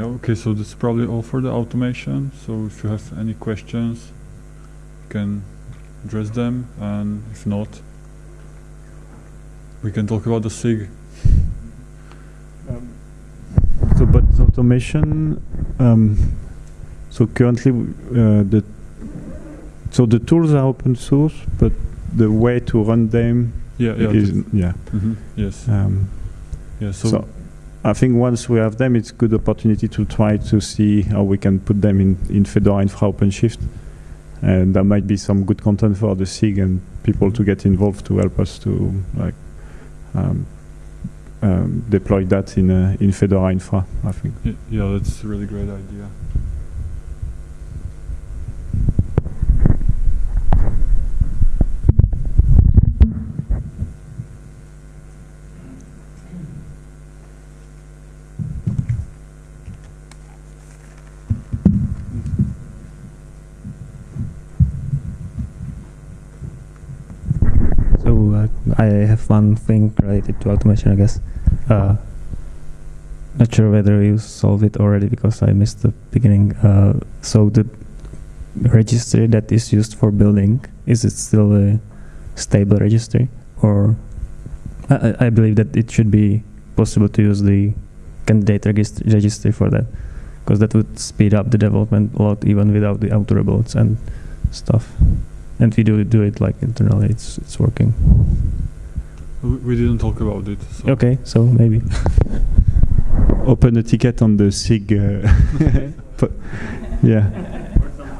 [SPEAKER 1] Yeah, okay, so that's probably all for the automation. So if you have any questions, you can address them, and if not, we can talk about the SIG.
[SPEAKER 5] So, but automation. Um, so currently, uh, the so the tools are open source, but the way to run them
[SPEAKER 1] Yeah, yeah,
[SPEAKER 5] is yeah.
[SPEAKER 1] mhm, yes,
[SPEAKER 5] Um,
[SPEAKER 1] yeah. So,
[SPEAKER 5] so I think once we have them, it's good opportunity to try to see how we can put them in, in Fedora Infra OpenShift. And there might be some good content for the SIG and people to get involved to help us to like um, um, deploy that in uh, in Fedora Infra. I think.
[SPEAKER 1] Yeah, that's a really great idea.
[SPEAKER 10] I have one thing related to automation, I guess. Uh, not sure whether you solved it already because I missed the beginning. Uh, so the registry that is used for building is it still a stable registry, or I, I- believe that it should be possible to use the candidate regist- registry for that because that would speed up the development a lot even without the auto rebuilds and stuff and we do do it like internally it's it's working
[SPEAKER 1] We, we didn't talk about it. So.
[SPEAKER 10] okay so maybe
[SPEAKER 5] Open a ticket on the SIG. Uh, yeah.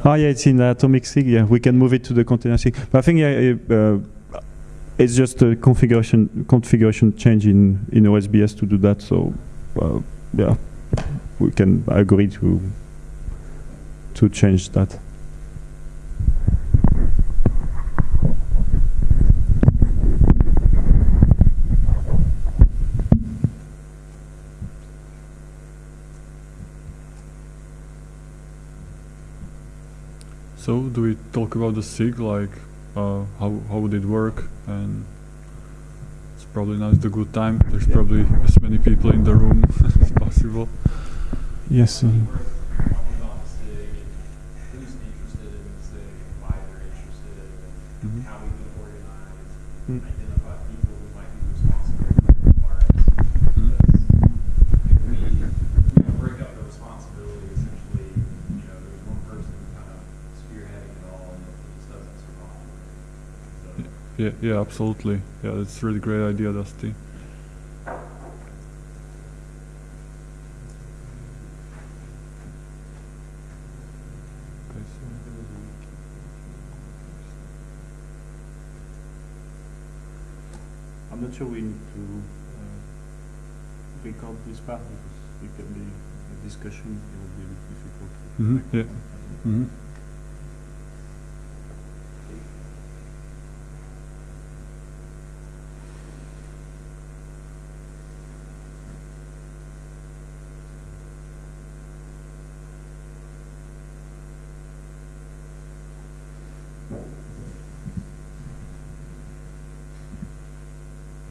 [SPEAKER 5] Oh yeah, it's in the atomic SIG. Yeah, we can move it to the container SIG. But I think yeah, uh, it's just a configuration configuration change in in OSBS to do that. So uh, yeah, we can agree to to change that.
[SPEAKER 1] So, do we talk about the SIG, like uh, how how would it work? And it's probably not a good time. There's probably as many people in the room as possible.
[SPEAKER 5] Yes. um,
[SPEAKER 8] Who's interested in the SIG, why they're interested, and
[SPEAKER 1] Mhm.
[SPEAKER 8] how we can organize,
[SPEAKER 5] Mm.
[SPEAKER 8] identify people who might be responsible for the requirements.
[SPEAKER 1] Mhm.
[SPEAKER 8] Because if we, if we break up the responsibility, essentially, you know, there's one person kind of spearheading it all, and it just doesn't survive. So,
[SPEAKER 1] Yeah, yeah, absolutely. Yeah, that's a really great idea, Dusty.
[SPEAKER 5] I'm not sure we need to uh, record this part because it can be a discussion. It would be a bit difficult. to
[SPEAKER 1] Mhm, yeah.
[SPEAKER 5] it.
[SPEAKER 1] Mhm.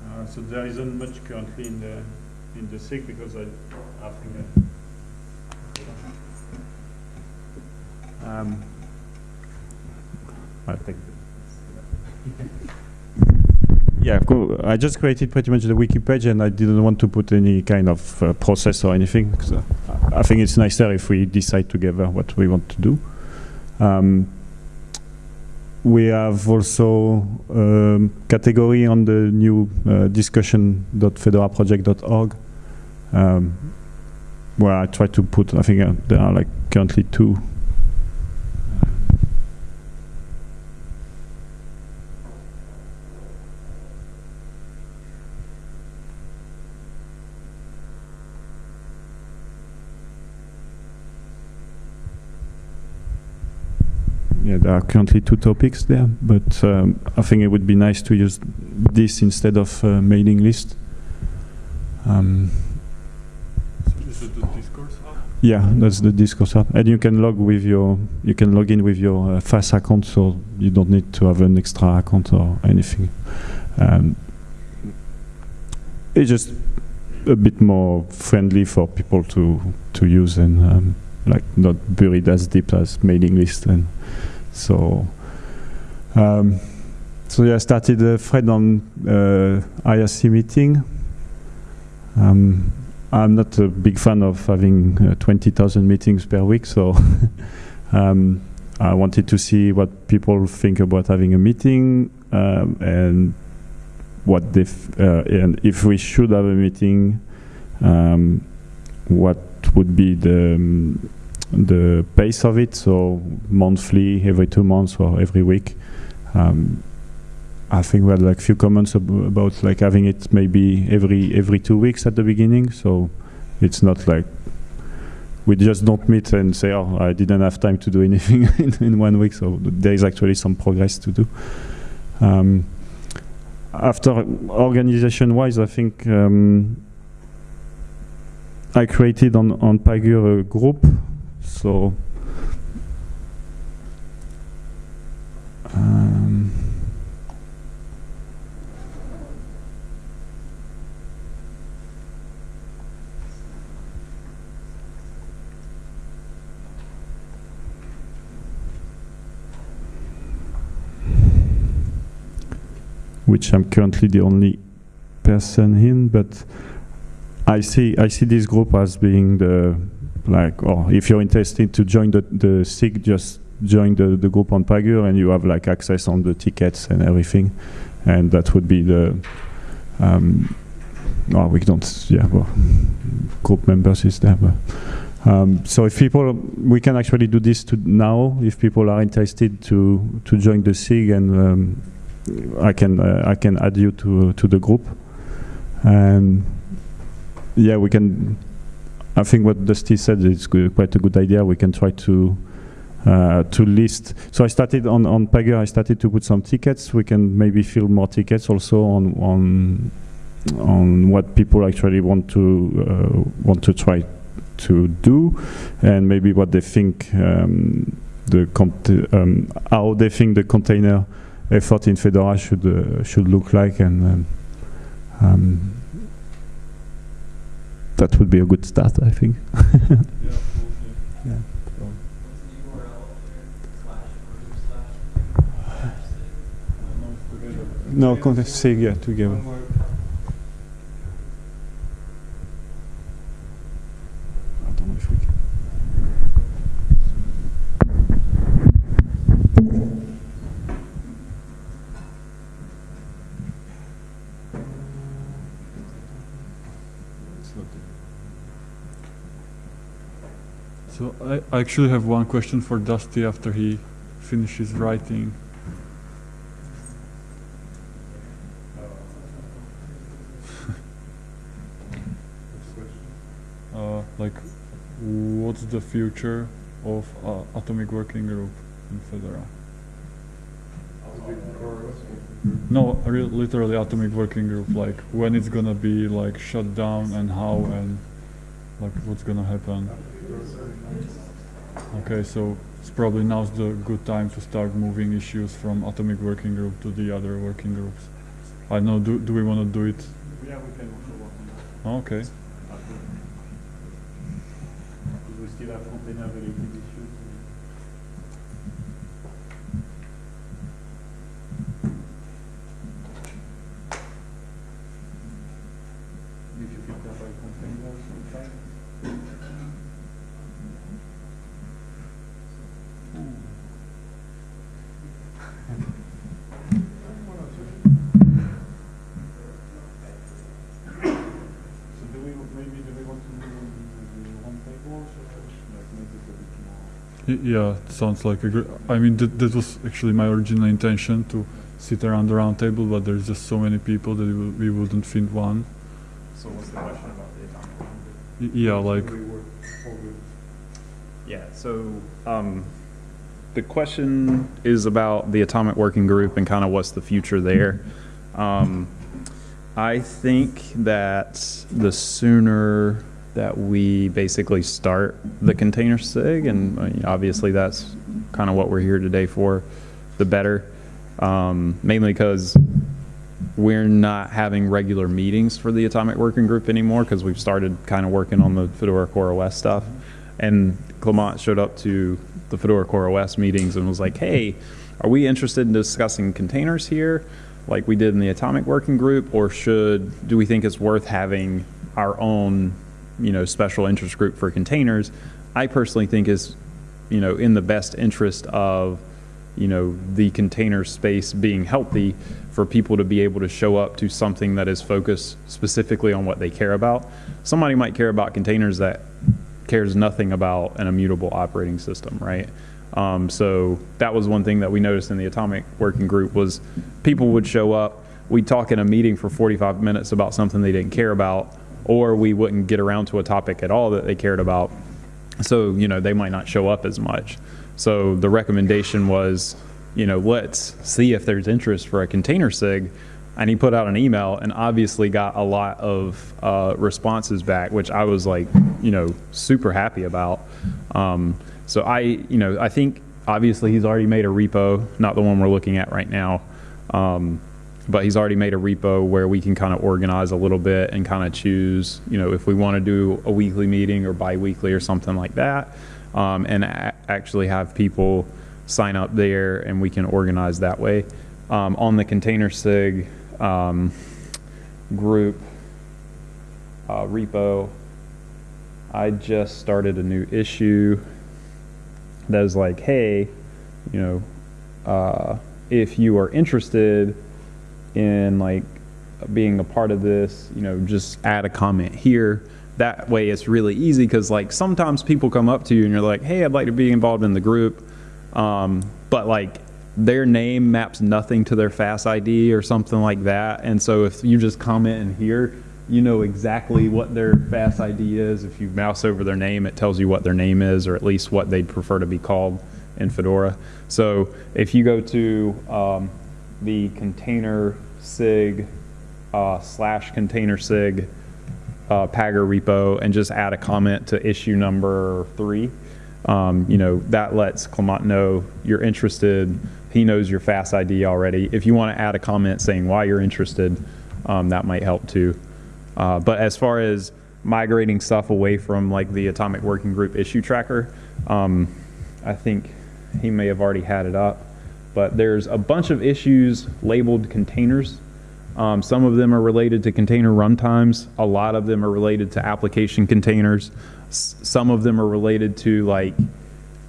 [SPEAKER 5] Uh, so there isn't much currently in the in the SIG because I, I think. Uh, um, I think. Yeah, cool. I just created pretty much the wiki page, and I didn't want to put any kind of uh, process or anything. 'cause, I think it's nicer if we decide together what we want to do. Um, we have also um, category on the new uh, discussion.fedoraproject.org um, where I try to put, I think uh, there are like currently two. Yeah, there are currently two topics there, but um, I think it would be nice to use this instead of uh, mailing list. Um,
[SPEAKER 1] is it the discourse hub?
[SPEAKER 5] yeah, that's the discourse app, and you can log with your, you can log in with your uh, FAS account, so you don't need to have an extra account or anything. Um, it's just a bit more friendly for people to to use and um, like not buried as deep as mailing list and so um, so yeah I started a thread on uh, IRC meeting. Um, I'm not a big fan of having uh, 20,000 meetings per week so um, I wanted to see what people think about having a meeting um, and what they f- uh, and if we should have a meeting um, what would be the um, the pace of it. So monthly, every two months, or every week. Um, I think we had like few comments ab- about like having it maybe every every two weeks at the beginning. So it's not like we just don't meet and say, "Oh, I didn't have time to do anything in, in one week." So there is actually some progress to do. Um, after organization-wise, I think um, I created on on Pagure a group. So. Um, which I'm currently the only person in, but I see I see this group as being the like, or if you're interested to join the the SIG, just join the, the group on Pagure, and you have like access on the tickets and everything, and that would be the. Um, no, we don't. Yeah, well, group members is there. But, um, so if people, we can actually do this to now. If people are interested to to join the SIG and um, I can uh, I can add you to to the group, and yeah, we can. I think what Dusty said is quite a good idea. We can try to uh, to list. So I started on on Pagure. I started to put some tickets. We can maybe fill more tickets also on on on what people actually want to uh, want to try to do, and maybe what they think um, the um, how they think the container effort in Fedora should uh, should look like, and um, um, that would be a good start, I think. yeah. No, context SIG, yeah, together. I don't know if we can.
[SPEAKER 1] So I, actually have one question for Dusty after he finishes writing. Uh, like, what's the future of uh, Atomic Working Group in Fedora? No, literally Atomic Working Group. Like, when it's gonna be like shut down and how and like what's gonna happen. Okay, so it's probably now's the good time to start moving issues from Atomic Working Group to the other working groups. I don't know. Do do we want to do it?
[SPEAKER 7] Yeah, we can also work on that.
[SPEAKER 1] Okay.
[SPEAKER 7] Uh, we still have container related issues. If you feel that by containers, it's fine. So do we, maybe do we want to move on the home tables or like make it a bit more?
[SPEAKER 1] Y- Yeah, it sounds like a great. I mean, that, that was actually my original intention to sit around the round table, but there's just so many people that we, we wouldn't fit one.
[SPEAKER 8] So what's the question about the atomic bomb?
[SPEAKER 1] Yeah, like
[SPEAKER 7] Do we work forward?
[SPEAKER 8] Yeah, so um, the question is about the atomic working group and kind of what's the future there. Um, I think that the sooner that we basically start the container SIG, and obviously that's kind of what we're here today for, the better. Um, mainly because we're not having regular meetings for the atomic working group anymore because we've started kind of working on the Fedora Core OS stuff. And Clement showed up to the Fedora Core OS meetings and was like, hey, are we interested in discussing containers here like we did in the atomic working group or should do we think it's worth having our own you know special interest group for containers i personally think is you know in the best interest of you know, the container space being healthy for people to be able to show up to something that is focused specifically on what they care about. Somebody might care about containers that cares nothing about an immutable operating system, right? Um, so that was one thing that we noticed in the atomic working group was people would show up, we'd talk in a meeting for 45 minutes about something they didn't care about, or we wouldn't get around to a topic at all that they cared about. So, you know, they might not show up as much. So the recommendation was, you know, let's see if there's interest for a container SIG. And he put out an email and obviously got a lot of uh, responses back, which I was like, you know, super happy about. Um, so I, you know, I think obviously he's already made a repo, not the one we're looking at right now. Um, but he's already made a repo where we can kind of organize a little bit and kind of choose, you know, if we want to do a weekly meeting or biweekly or something like that, um, and actually have people sign up there and we can organize that way. Um, on the container sig um, group uh, repo, I just started a new issue that is like, hey, you know, uh, if you are interested in like being a part of this, you know, just add a comment here. That way it's really easy because like sometimes people come up to you and you're like, hey, I'd like to be involved in the group. Um, but like their name maps nothing to their FAS ID or something like that. And so if you just comment in here, you know exactly what their FAS ID is. If you mouse over their name, it tells you what their name is or at least what they'd prefer to be called in Fedora. So if you go to um, the container sig uh, slash container sig uh, Pagure repo and just add a comment to issue number three. Um, you know, that lets Clement know you're interested. He knows your FAS ID already. If you want to add a comment saying why you're interested, um, that might help too. Uh, but as far as migrating stuff away from like the Atomic Working Group issue tracker, um, I think he may have already had it up. But there's a bunch of issues labeled containers. Um, some of them are related to container runtimes. A lot of them are related to application containers. S- some of them are related to like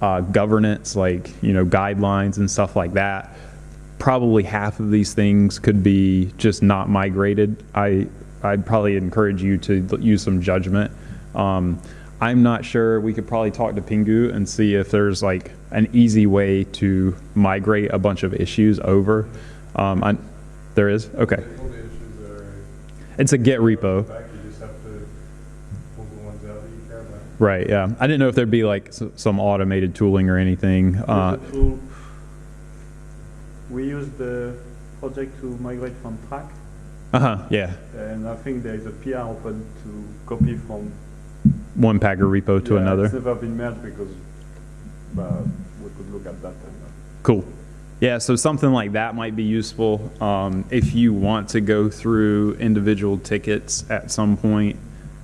[SPEAKER 8] uh, governance, like you know guidelines and stuff like that. Probably half of these things could be just not migrated. I I'd probably encourage you to use some judgment. Um, I'm not sure. We could probably talk to Pingou and see if there's like an easy way to migrate a bunch of issues over. Um, I, there is okay.
[SPEAKER 4] All the issues are
[SPEAKER 8] It's a Git repo.
[SPEAKER 4] back, you just have to pull the ones out that you care about.
[SPEAKER 8] Right. Yeah. I didn't know if there'd be like s- some automated tooling or anything. Uh,
[SPEAKER 11] tool- we use the project to migrate from Trac,
[SPEAKER 8] uh huh. Yeah.
[SPEAKER 11] and I think there is a PR open to copy from.
[SPEAKER 8] One Pagure repo to
[SPEAKER 11] Yeah,
[SPEAKER 8] another.
[SPEAKER 11] It's never been merged because uh, we could look at that. Uh,
[SPEAKER 8] Cool. Yeah, so something like that might be useful. Um, if you want to go through individual tickets at some point,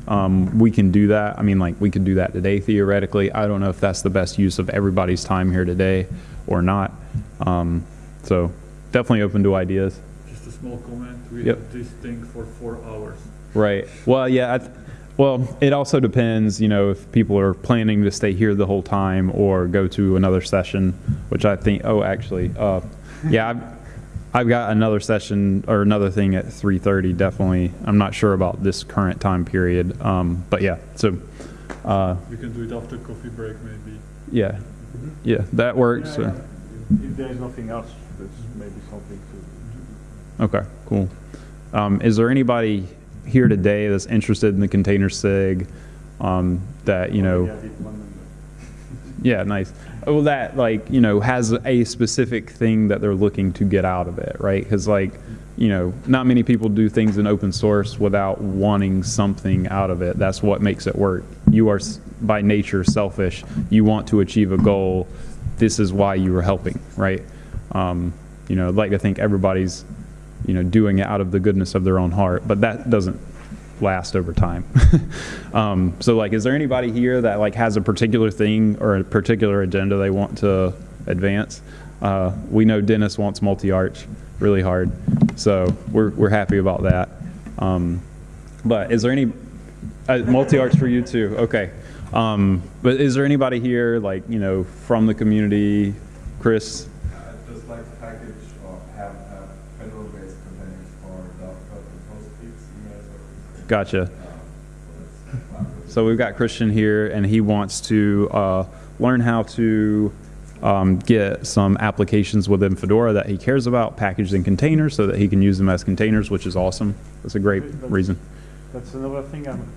[SPEAKER 8] um, we can do that. I mean, like, we could do that today theoretically. I don't know if that's the best use of everybody's time here today or not. Um, so definitely open to ideas.
[SPEAKER 1] Just a small comment. We
[SPEAKER 8] Yep.
[SPEAKER 1] have this thing for four hours.
[SPEAKER 8] Right. Well, yeah. I th- well, it also depends, you know, if people are planning to stay here the whole time or go to another session, which I think. Oh, actually, uh, yeah, I've, I've got another session or another thing at 3:30. Definitely, I'm not sure about this current time period, um, but yeah. So, uh,
[SPEAKER 1] We can do it after coffee break, maybe.
[SPEAKER 8] yeah, yeah, that works.
[SPEAKER 11] yeah, yeah. If there is nothing else, there's maybe something to.
[SPEAKER 8] Okay, cool. Um, is there anybody here today that's interested in the container sig? Um, that you know.
[SPEAKER 11] Yeah,
[SPEAKER 8] nice. Well, that like you know has a specific thing that they're looking to get out of it, right? Because like you know, not many people do things in open source without wanting something out of it. That's what makes it work. You are by nature selfish. You want to achieve a goal. This is why you are helping, right? Um, you know, I'd like to think everybody's you know doing it out of the goodness of their own heart, but that doesn't last over time. um, so like, is there anybody here that like has a particular thing or a particular agenda they want to advance? Uh, we know Dennis wants multi-arch really hard, so we're, we're happy about that. Um, but is there any, uh, multi-arch for you too? Okay. Um, but is there anybody here like, you know, from the community, Chris? Gotcha. So we've got Christian here, and he wants to uh, learn how to um, get some applications within Fedora that he cares about packaged in containers so that he can use them as containers, which is awesome. That's a great reason.
[SPEAKER 5] That's another thing. I'm,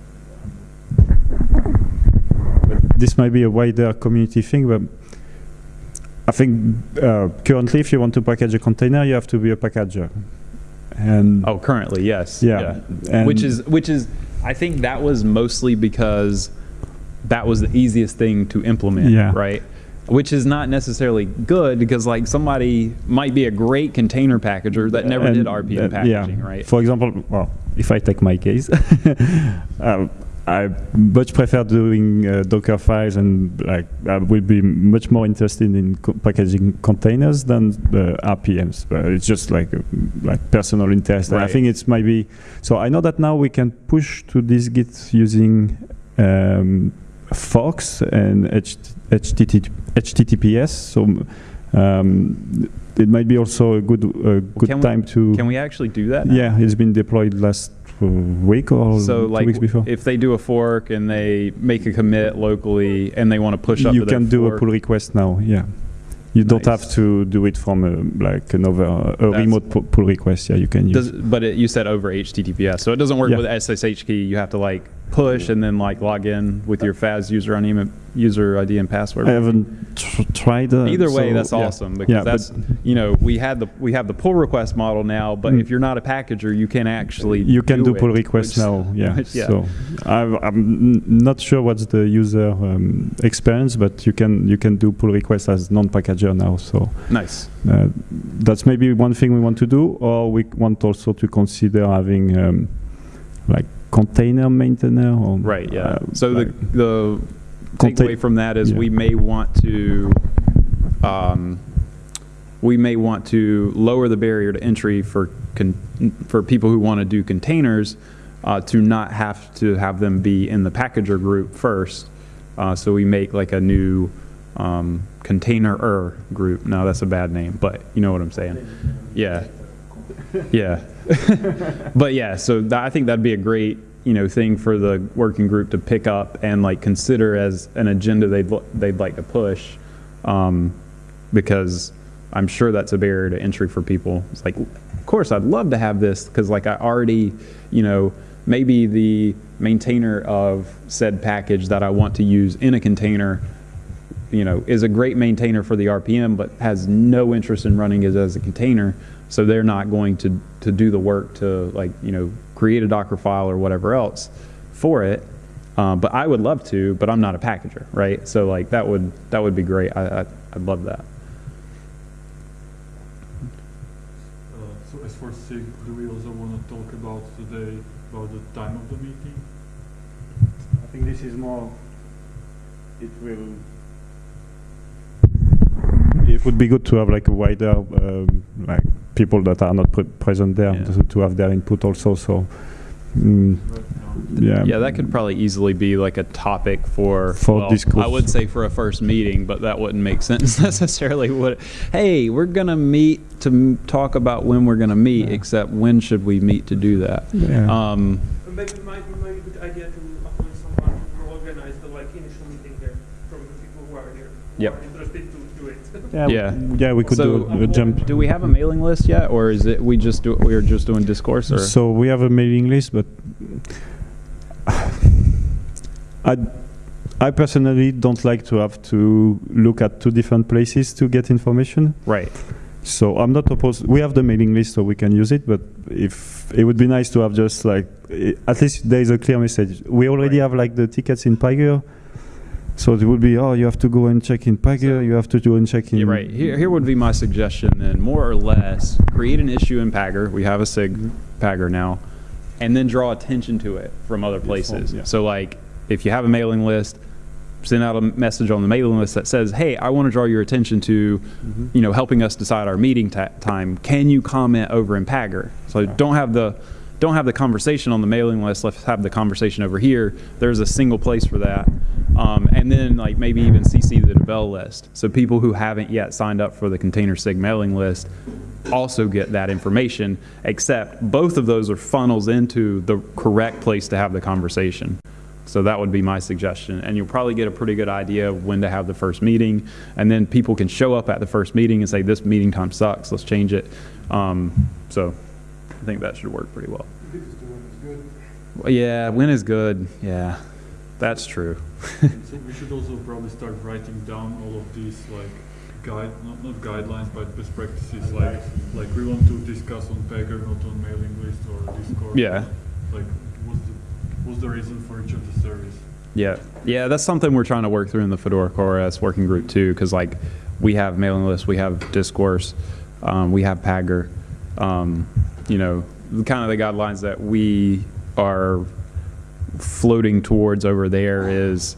[SPEAKER 5] but this might be a wider community thing, but I think uh, currently, if you want to package a container, you have to be a packager. And
[SPEAKER 8] Oh, currently, yes.
[SPEAKER 5] Yeah, and-
[SPEAKER 8] which is which is I think that was mostly because that was the easiest thing to implement,
[SPEAKER 5] Yeah.
[SPEAKER 8] right? Which is not necessarily good because like somebody might be a great container packager that never
[SPEAKER 5] and,
[SPEAKER 8] did RPM
[SPEAKER 5] uh,
[SPEAKER 8] packaging,
[SPEAKER 5] yeah.
[SPEAKER 8] right?
[SPEAKER 5] For example, well, if I take my case, um, I much prefer doing uh, Docker files and like I will be much more interested in co- packaging containers than the RPMs. But it's just like uh, like personal interest. And I think it's maybe so. I know that now we can push to dist-git using um, forks and HT- HTTP, HTTPS. So. Um, it might be also a good a good
[SPEAKER 8] we-
[SPEAKER 5] time to
[SPEAKER 8] Can we actually do that? now?
[SPEAKER 5] yeah, it's been deployed last uh, week or
[SPEAKER 8] So
[SPEAKER 5] two
[SPEAKER 8] like
[SPEAKER 5] weeks before.
[SPEAKER 8] if they do a fork and they make a commit locally and they want to push up
[SPEAKER 5] you can do a pull request now. Yeah, you don't have to do it from a, like another a
[SPEAKER 8] That's-
[SPEAKER 5] remote pu- pull request. Yeah, you can use.
[SPEAKER 8] Does, but it, you said over HTTPS, so it doesn't work
[SPEAKER 5] Yeah.
[SPEAKER 8] with SSH key. You have to like push and then like log in with your FAS user on email, user ID and password.
[SPEAKER 5] I haven't tr- tried. Uh,
[SPEAKER 8] Either way,
[SPEAKER 5] so,
[SPEAKER 8] that's
[SPEAKER 5] yeah.
[SPEAKER 8] awesome because
[SPEAKER 5] Yeah,
[SPEAKER 8] that's you know we had the we have the pull request model now, but
[SPEAKER 5] Mm.
[SPEAKER 8] if you're not a packager, you can actually
[SPEAKER 5] you can do, pull requests now. Yeah.
[SPEAKER 8] yeah.
[SPEAKER 5] So I've, I'm not sure what's the user um, experience, but you can you can do pull requests as non-packager now. So
[SPEAKER 8] nice.
[SPEAKER 5] Uh, that's maybe one thing we want to do, or we want also to consider having um, like container maintainer. Or,
[SPEAKER 8] Right. Yeah.
[SPEAKER 5] uh,
[SPEAKER 8] so
[SPEAKER 5] like
[SPEAKER 8] the the takeaway from that is
[SPEAKER 5] yeah.
[SPEAKER 8] we may want to um, we may want to lower the barrier to entry for con- for people who want to do containers uh, to not have to have them be in the packager group first. Uh, so we make like a new um, container-er group. Now that's a bad name, but you know what I'm saying. Yeah. Yeah. but yeah, so I think that'd be a great, you know, thing for the working group to pick up and like consider as an agenda they'd they'd like to push, um, because I'm sure that's a barrier to entry for people. It's like, of course, I'd love to have this because like I already, you know, maybe the maintainer of said package that I want to use in a container you know, is a great maintainer for the RPM, but has no interest in running it as a container. So they're not going to, to do the work to like, you know, create a Docker file or whatever else for it. Um, but I would love to, but I'm not a packager, right? So like that would, that would be great. I, I, I'd love that.
[SPEAKER 1] Uh, so as for SIG, do we also want to talk about today about the time of the meeting?
[SPEAKER 5] I think this is more. It will. It would be good to have like a wider, um, like people that are not pre- present there
[SPEAKER 8] Yeah.
[SPEAKER 5] to, to have their input also. So, mm, yeah.
[SPEAKER 8] Yeah, that could probably easily be like a topic for,
[SPEAKER 5] For
[SPEAKER 8] well,
[SPEAKER 5] discourse.
[SPEAKER 8] I would say for a first meeting, but that wouldn't make sense necessarily. Would hey, we're gonna meet to m- talk about when we're gonna meet, except when should we meet to do that?
[SPEAKER 5] Yeah.
[SPEAKER 8] Um,
[SPEAKER 9] Maybe it might, might be a good idea to appoint someone to organize the like initial meeting here from the people who are here. who
[SPEAKER 8] Yep.
[SPEAKER 9] are Interested to do it.
[SPEAKER 5] yeah,
[SPEAKER 8] yeah.
[SPEAKER 5] yeah, we could
[SPEAKER 8] so,
[SPEAKER 5] do a, a jump.
[SPEAKER 8] do we have a mailing list yet, or is it we just do we're just doing discourse? Or
[SPEAKER 5] So we have a mailing list, but I, I personally don't like to have to look at two different places to get information.
[SPEAKER 8] right,
[SPEAKER 5] So I'm not opposed. We have the mailing list, so we can use it. But if it would be nice to have just like at least there is a clear message. We already have like the tickets in Pagure, so it would be oh you have to go and check in Pagure, you have to go and check in.
[SPEAKER 8] yeah, right. Here, here would be my suggestion then, more or less, create an issue in Pagure. We have a Sig Pagure now, and then draw attention to it from other places.
[SPEAKER 5] yeah.
[SPEAKER 8] So like, if you have a mailing list, send out a message on the mailing list that says, "Hey, I want to draw your attention to,
[SPEAKER 5] Mm-hmm.
[SPEAKER 8] you know, helping us decide our meeting time. Can you comment over in Pagure?" So don't have the don't have the conversation on the mailing list. Let's have the conversation over here. There's a single place for that, um, and then like maybe even CC the devel list. So people who haven't yet signed up for the Container Sig mailing list
[SPEAKER 4] also get that information, except both of those are funnels into the correct place to have the conversation. So that would be my suggestion. And you'll probably get a pretty good idea of when to have the first meeting. And then people can show up at the first meeting and say, this meeting time sucks, let's change it. Um, so I think that should work pretty well. Well, Yeah, when is good? Yeah, that's true.
[SPEAKER 1] so we should also probably start writing down all of these like guide, not, not guidelines, but best practices. Like, like we want to discuss on Pagure, not on mailing list or Discord.
[SPEAKER 4] Yeah.
[SPEAKER 1] Like, what's the, what's the reason for each of the service?
[SPEAKER 4] Yeah, yeah, that's something we're trying to work through in the Fedora CoreOS working group too, because like we have mailing lists, we have Discourse, um, we have Pagure. Um, you know, the kind of the guidelines that we are floating towards over there is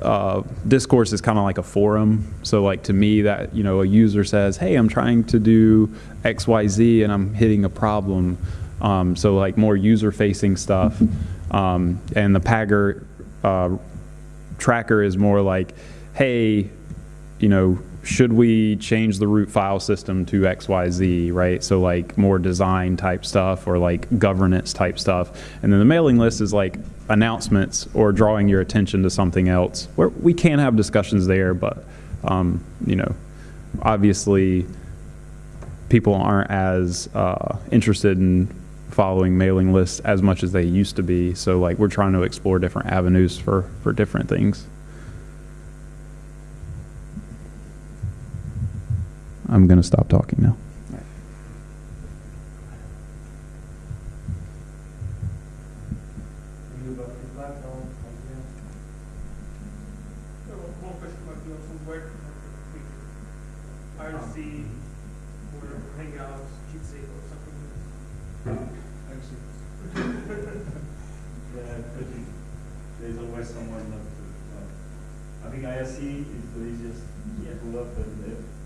[SPEAKER 4] uh, discourse is kind of like a forum. So like to me that, you know, a user says, hey, I'm trying to do X, Y, Z and I'm hitting a problem. Um, so like more user facing stuff. Um, and the Pagure uh, tracker is more like, hey, you know, should we change the root file system to XYZ, right? So like more design type stuff or like governance type stuff. And then the mailing list is like announcements or drawing your attention to something else where we can have discussions there, but um, you know, obviously people aren't as uh, interested in following mailing lists as much as they used to be. So like we're trying to explore different avenues for, for different things. I'm going to stop talking now.
[SPEAKER 11] Yeah, someone to, uh, I think is the easiest to pull up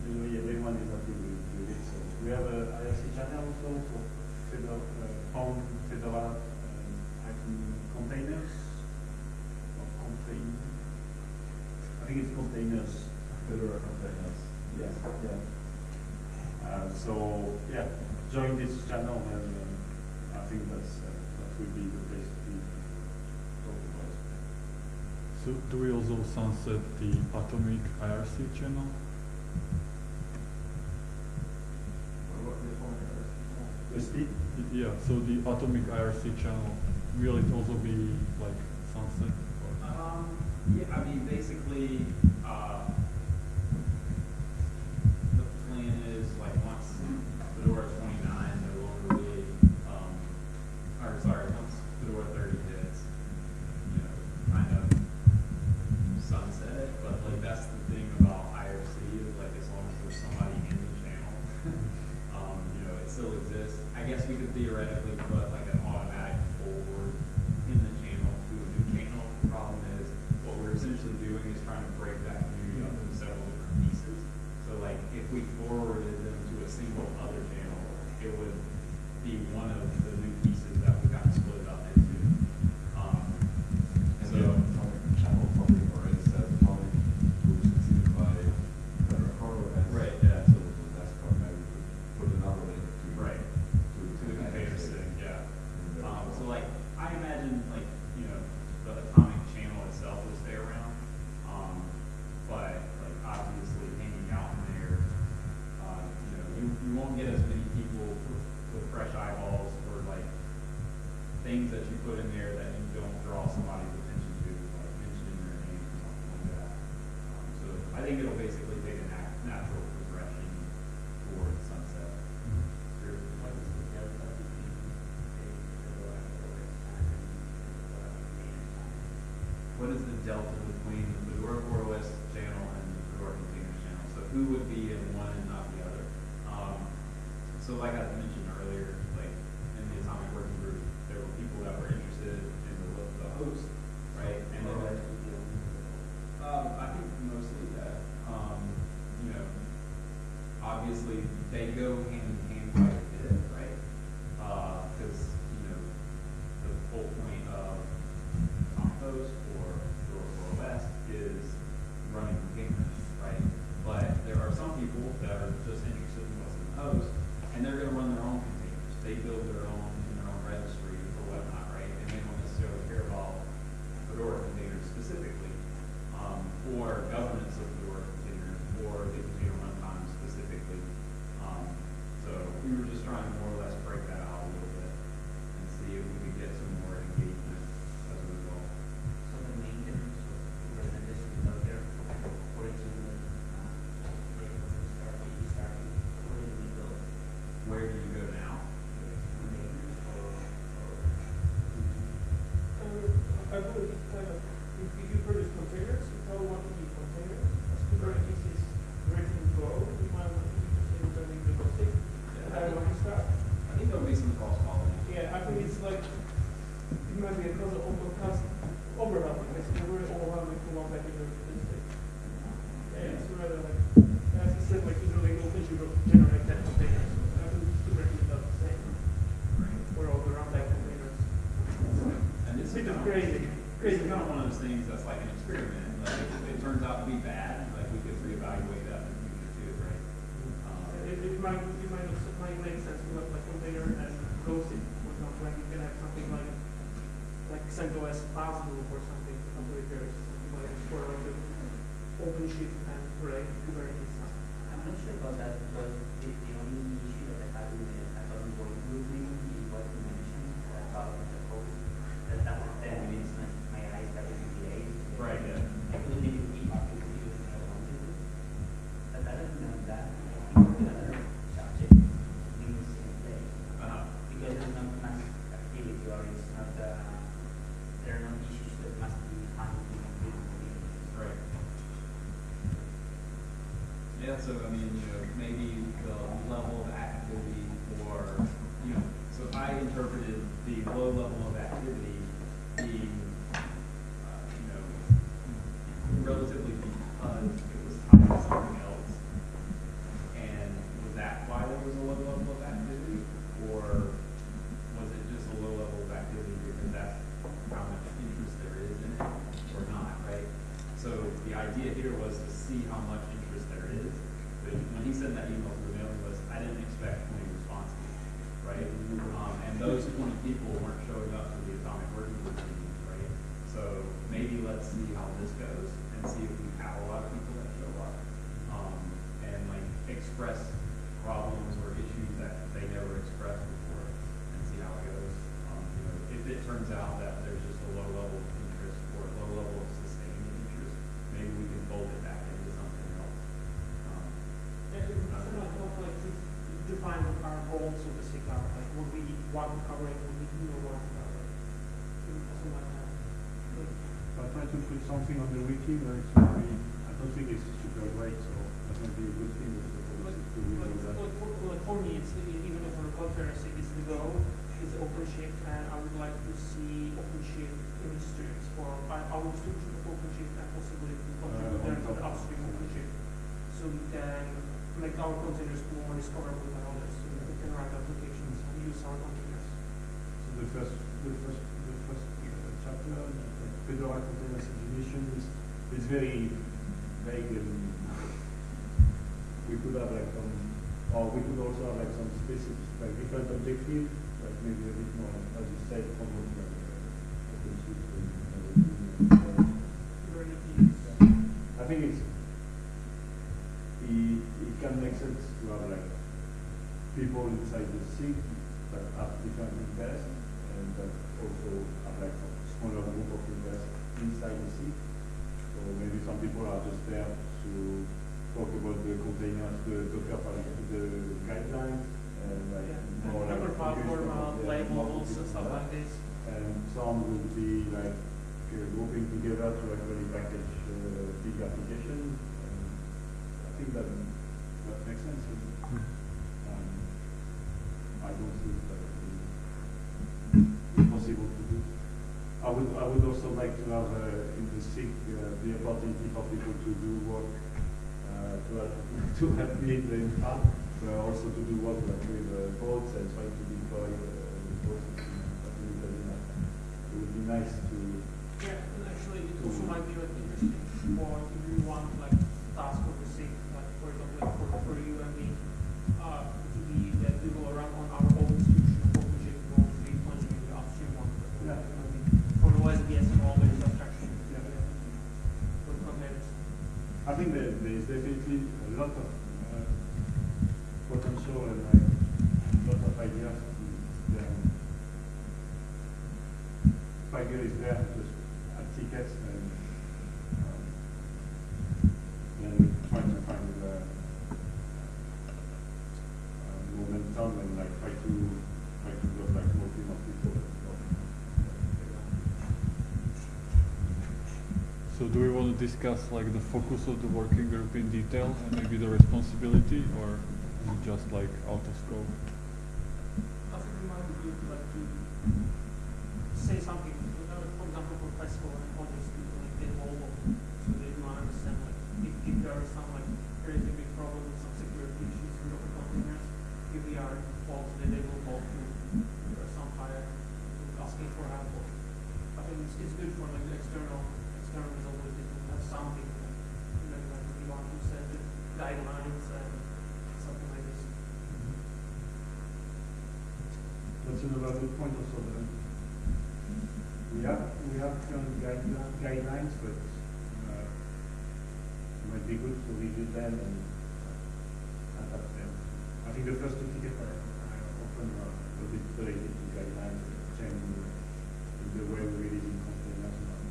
[SPEAKER 11] everyone is happy with, with it. So we have a IRC channel also for Fedora, uh, Fedora um, containers. Or contain, I think it's containers, Fedora containers. Yeah, yeah. Uh, so, yeah, join this channel and uh, I think that's, uh, that would be the place to be. talk about.
[SPEAKER 1] So do we also sunset the Atomic IRC channel?
[SPEAKER 11] The
[SPEAKER 1] Yeah, so the Atomic IRC channel, will it also be like sunset?
[SPEAKER 8] Um, yeah, I mean, basically, uh, the plan is like once Fedora twenty-nine no longer be, um, or sorry, once Fedora thirty hits, you know, kind of sunset it, but like that's the thing about IRC is like as long as there's somebody in the channel, um, you know, it still exists. I guess we could theoretically put like an automatic forward in the channel to a new channel. The problem is, what we're essentially doing is trying to break that community up into several different pieces. So like, if we forwarded them to a single other channel, it would be one of the new pieces that we got split up into. Um,
[SPEAKER 12] And
[SPEAKER 8] so,
[SPEAKER 12] the atomic channel probably already says atomic group succeeded by Fedora CoreOS.
[SPEAKER 8] Right, yeah.
[SPEAKER 12] So the desktop maybe could put another link to.
[SPEAKER 8] Right.
[SPEAKER 12] To,
[SPEAKER 8] to the container thing, yeah.
[SPEAKER 12] And, uh,
[SPEAKER 8] Um, so like, I imagine like, you know, the atomic channel itself will stay around. Um, but like obviously hanging out in there, uh, you know, you, you won't get as many people with, with fresh eyeballs or like things that you put in there that you don't draw somebody's attention to, like mentioning their name or something like that. Um, so I think it'll basically take a nat- natural progression towards sunset. Sure. What is the delta between What is the delta between the Fedora CoreOS channel and the Fedora Containers channel? So who would be in one and not the other? Um, so like I mentioned earlier, like in the Atomic Working Group, there were people that were interested in the, the host, right? And then, um, I think mostly that, um, you know, obviously they go hand in hand quite a bit, right? Uh, cause, you know, the whole point of Compost or or OS is running containers, right? But there are some people that are just interested in what's in the host
[SPEAKER 9] like
[SPEAKER 8] would we
[SPEAKER 13] want covering, what
[SPEAKER 8] we you know,
[SPEAKER 9] want.
[SPEAKER 11] I try to put something on the wiki, but it's not really, I don't think it's super great, so that might be a good thing. But, but,
[SPEAKER 9] but, for me, it's even over a conference, it's the goal is OpenShift, and I would like to see OpenShift restricted for our I will restrict OpenShift and possibly contribute uh, to the upstream OpenShift, so we can make our containers more discoverable than others, so we can write applications.
[SPEAKER 11] So the first, the first, the first chapter, Pedro raconted a situation is, is very vague and we could have like some, or we could also have like some specific, like different objective, like maybe a bit more, as you said, common. Like, I would also like to have uh, in the SIG uh, the opportunity for people to do work uh, to, have, to have made the
[SPEAKER 1] impact. Discuss like the focus of the working group in detail and maybe the responsibility, or is it just like out of scope?
[SPEAKER 9] I think we might be like to say something, for example, for festival and others to like hold of, so they do not understand like if, if there are some like crazy big problems, some security issues with open containers, if we are involved, then they will call to uh, some higher asking for help. I think it's, it's good for like the external external visibility have something you know, like we want to set the guidelines and something like this.
[SPEAKER 11] That's another good point also. Then. We have we have current guide, guidelines, but uh, it might be good to review them and uh, adapt them. I think the first two tickets are, often are a bit related to guidelines, changing in the way we release in containers. and all.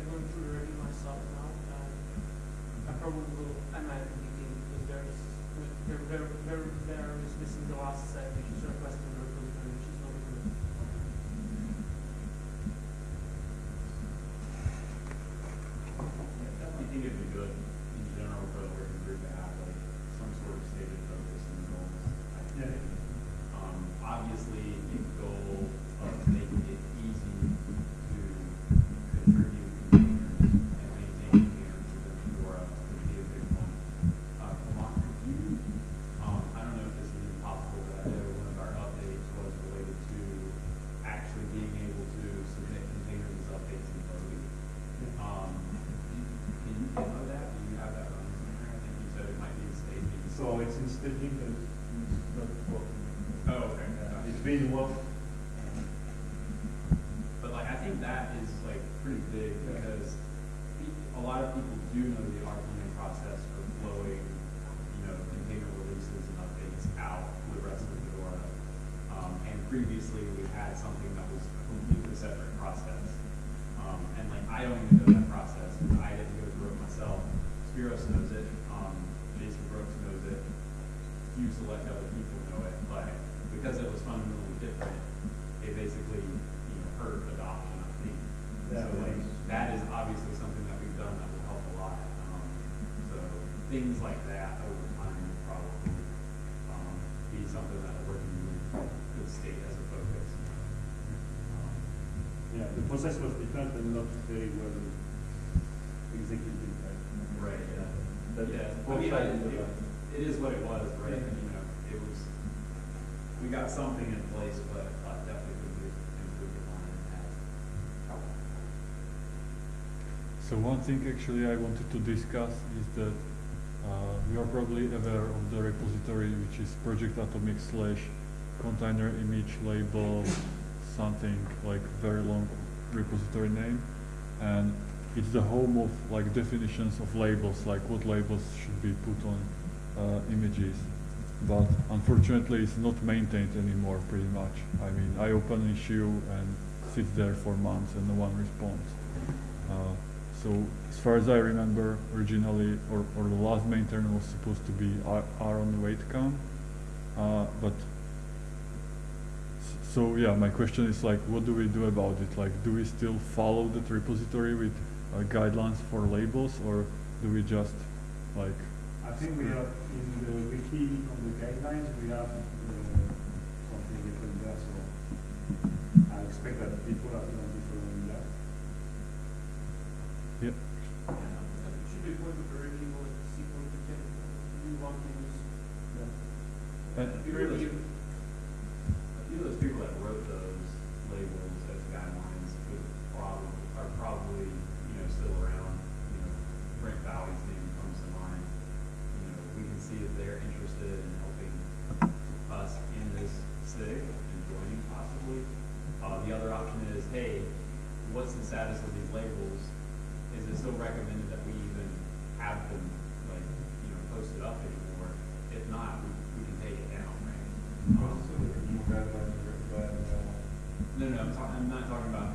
[SPEAKER 9] I'm going through review myself now, and I probably will the meeting because there is, there, there, there, there is missing the last set, which is requesting the repository, which is not good.
[SPEAKER 8] Yeah, definitely think it'd be good in general for the working group to have like some sort of stated focus and goals. I
[SPEAKER 11] Yeah.
[SPEAKER 8] think. Um, obviously, the goal of making it easy to contribute containers and maintain containers within Fedora would be a big one. Uh, Lamont, could you, um, I don't know if this is even possible, but I know one of our updates was related to actually being able to submit containers as updates in Bodhi. Um, can you demo that? Do you have that running somewhere? I think you said it might be in staging.
[SPEAKER 11] So it's staging, but it's not working.
[SPEAKER 8] Oh, okay.
[SPEAKER 11] It's been worked.
[SPEAKER 8] But like, I think that is like pretty big because pe- a lot of people do know the RPM process for flowing, you know, container releases and updates out to the rest of Fedora. Um, and previously we had something that was a completely separate process. Um, and like, I don't even know that process, because I didn't go through it myself. Spiros knows it, um, Jason Brooks knows it, few select other people know it, but because it was fundamentally different, it basically, you know, hurt adoption, I think.
[SPEAKER 11] Yeah.
[SPEAKER 8] So like, that is obviously something that we've done that will help a lot. Um, so things like that over time will probably, um, be something that the working group could state as a focus. Um,
[SPEAKER 11] Yeah, the process was different and not very well executed. Right?
[SPEAKER 8] Right, yeah. Yeah, I mean, I, it, it is what it was, right? You know, it was, we got something in place, but uh, definitely could be improved upon and has.
[SPEAKER 1] So one thing actually I wanted to discuss is that uh, you are probably aware of the repository which is Project Atomic slash container image label something like very long repository name and it's the home of like definitions of labels like what labels should be put on uh, images. But unfortunately it's not maintained anymore pretty much. I mean I open an issue and sits there for months and no one responds. Uh, so as far as I remember, originally, or, or the last maintainer was supposed to be Ar- Aaron Weitekamp, uh, but so yeah, my question is like, what do we do about it? Like, do we still follow that repository with uh, guidelines for labels, or do we just like?
[SPEAKER 11] I think we have in the wiki on the guidelines, we have uh, something written there, so I expect that people are going to be following that.
[SPEAKER 1] Yep.
[SPEAKER 9] Yeah,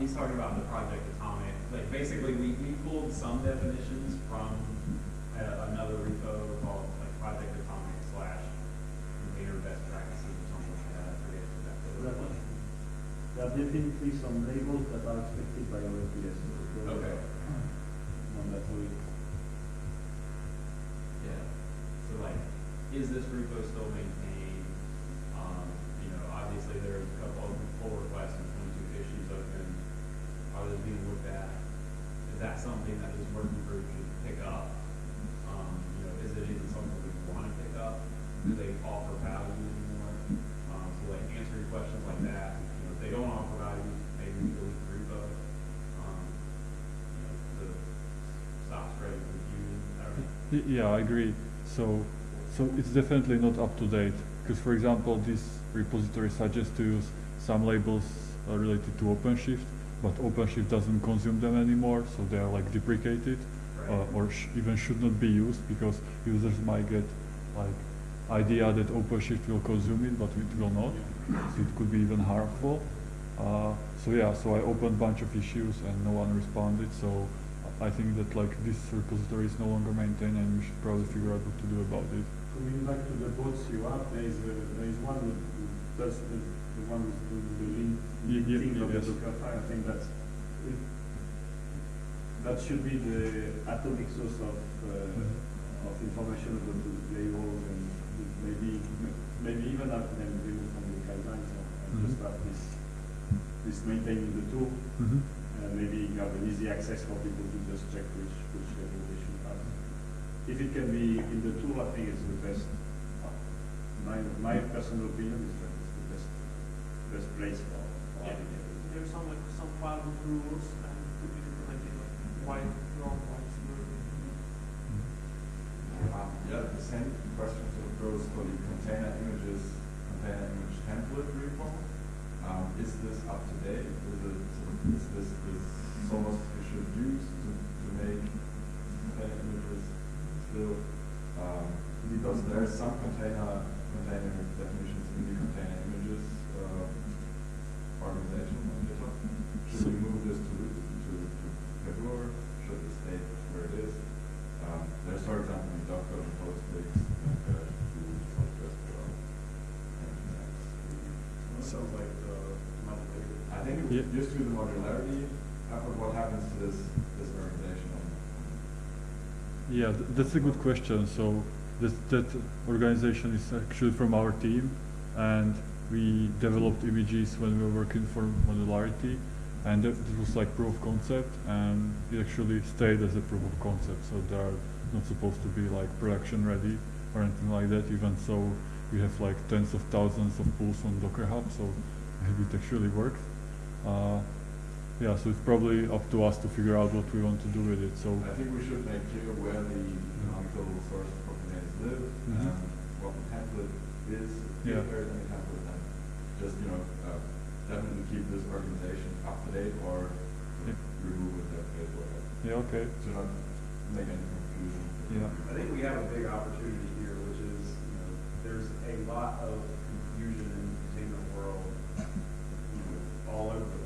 [SPEAKER 8] he's talking about the Project Atomic, like, basically, we, we pulled some definitions from uh, another repo called, like, Project Atomic slash container best practices or something like that, I forget exactly was.
[SPEAKER 11] there are definitely some labels that are expected by OSBS. So
[SPEAKER 8] Okay.
[SPEAKER 11] Mandatory.
[SPEAKER 8] Yeah, so like, is this repo still maintained? Um, you know, obviously there's a couple of pull requests and twenty-two issues open. Are those being looked at? Is that something that this working group should pick up? Um, you know, is it even something we want to pick up? Do they offer value anymore? Um, so like answering questions like that, you know, if they don't offer value, maybe we delete the repo. Um, you know, to stop spreading confusion, I don't know.
[SPEAKER 1] Y- Yeah, I agree. So, so it's definitely not up to date. Because, for example, this repository suggests to use some labels uh, related to OpenShift, but OpenShift doesn't consume them anymore, so they are like deprecated, uh, or sh- even should not be used because users might get like idea that OpenShift will consume it, but it will not. So it could be even harmful. Uh, so yeah, so I opened a bunch of issues and no one responded. So I think that like this repository is no longer maintained and we should probably figure out what to do about it.
[SPEAKER 11] Coming back to the bots you have, there is, a- there is one does the, the one who's doing the link,
[SPEAKER 1] Ye- ye-
[SPEAKER 11] thing of the
[SPEAKER 1] yes.
[SPEAKER 11] Docker file. I think that's, it, that should be the atomic source of, uh, of information about the labels and maybe, maybe even have them removed from the guidelines or and just have this, this maintained in the tool. And maybe you have an easy access for people to just check which, which label they should have. If it can be in the tool, I think it's the best. uh, My, my personal opinion is that it's the best, best place for, for
[SPEAKER 9] Yeah, there's some like some file rules and could be implemented like wrong, white, blue.
[SPEAKER 12] Um, yeah, the same question sort of goes for the container images, container image template repo. Um, is this up to date? Is it, is this, is Sonos should use to, to make container images still? Um, because there are some container, container definitions in the container images, uh, organization on GitHub. Should we move this to, to, to Pebble? Should it stay where it is? Um, there's, for example, in Docker and Postfix, like, uh, to PostgreSQL. And
[SPEAKER 11] Sounds like the modularity.
[SPEAKER 12] I think it
[SPEAKER 1] Yeah.
[SPEAKER 12] used to be the modularity, what happens to this, this organization?
[SPEAKER 1] Yeah, th- that's a good question. So this, that organization is actually from our team, and we developed images when we were working for modularity, and that was like proof of concept, and it actually stayed as a proof of concept. So they are not supposed to be like production ready or anything like that. Even so, we have like tens of thousands of pulls on Docker Hub, so it actually works. Uh, yeah, so it's probably up to us to figure out what we want to do with it. So
[SPEAKER 12] I think we should make clear where the canonical source of containers live,
[SPEAKER 1] Mhm.
[SPEAKER 12] and what the template is,
[SPEAKER 1] Yeah.
[SPEAKER 12] if there is any template, and just, you know, uh, definitely keep this organization up to date or
[SPEAKER 1] Yeah.
[SPEAKER 12] remove it, that is whatever.
[SPEAKER 1] yeah, okay.
[SPEAKER 12] To not make any confusion.
[SPEAKER 1] Yeah.
[SPEAKER 8] I think we have a big opportunity here, which is, you know, there's a lot of confusion in the container world, you know, all over the place,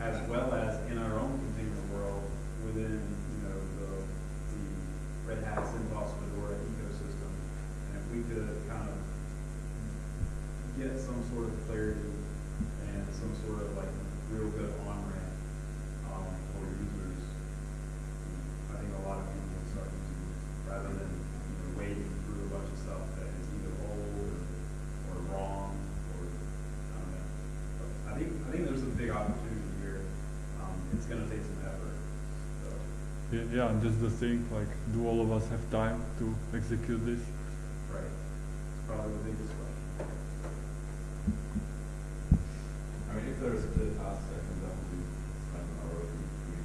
[SPEAKER 8] as well as in our own container world within, you know, the, the Red Hat, CentOS, Fedora ecosystem. And if we could kind of get some sort of clarity and some sort of like real good on-ramp, um, for users, I think a lot of people will start using it, rather than, you know, wading through a bunch of stuff that is either old or, or wrong, or, I don't know. But I think, I think there's a big opportunity here, um, it's gonna take some effort, so.
[SPEAKER 1] Yeah, and that's the thing, like, do all of us have time to execute this?
[SPEAKER 8] Right. It's probably the biggest question.
[SPEAKER 12] I mean, if there is a clear task, I can definitely spend an hour or two to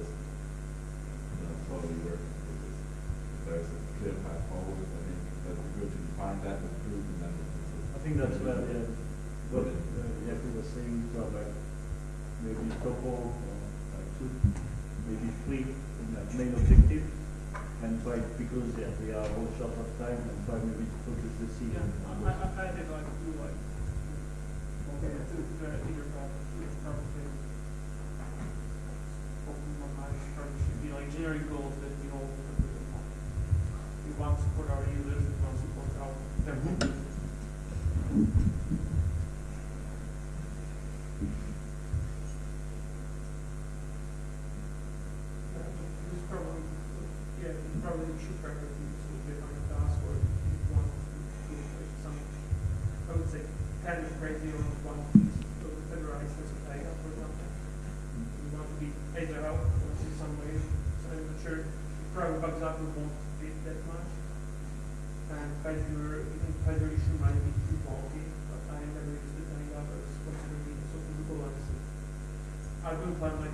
[SPEAKER 12] just, you know, slowly work with this. If there's a clear path forward, I think that'd be good to define that with proof and then.
[SPEAKER 11] I think that's where, yeah, what, uh, yeah, we were saying, to have like, maybe a couple, or like two, maybe three, in that main objective, and try, because, yeah, we are all short of time, and try maybe to focus the
[SPEAKER 9] Yeah, one way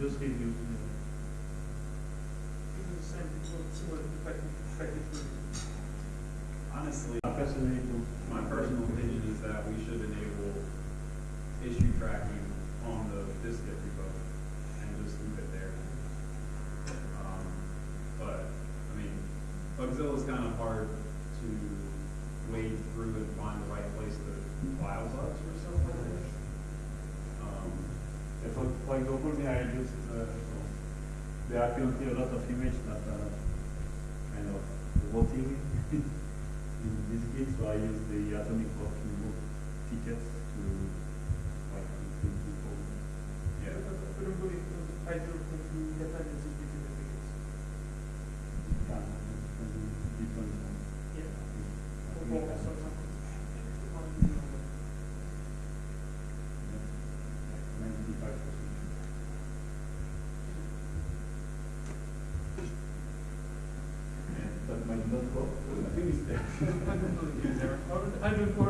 [SPEAKER 9] just
[SPEAKER 14] give you
[SPEAKER 8] Honestly, I'm fascinated. you know, I think it's there.
[SPEAKER 9] 104.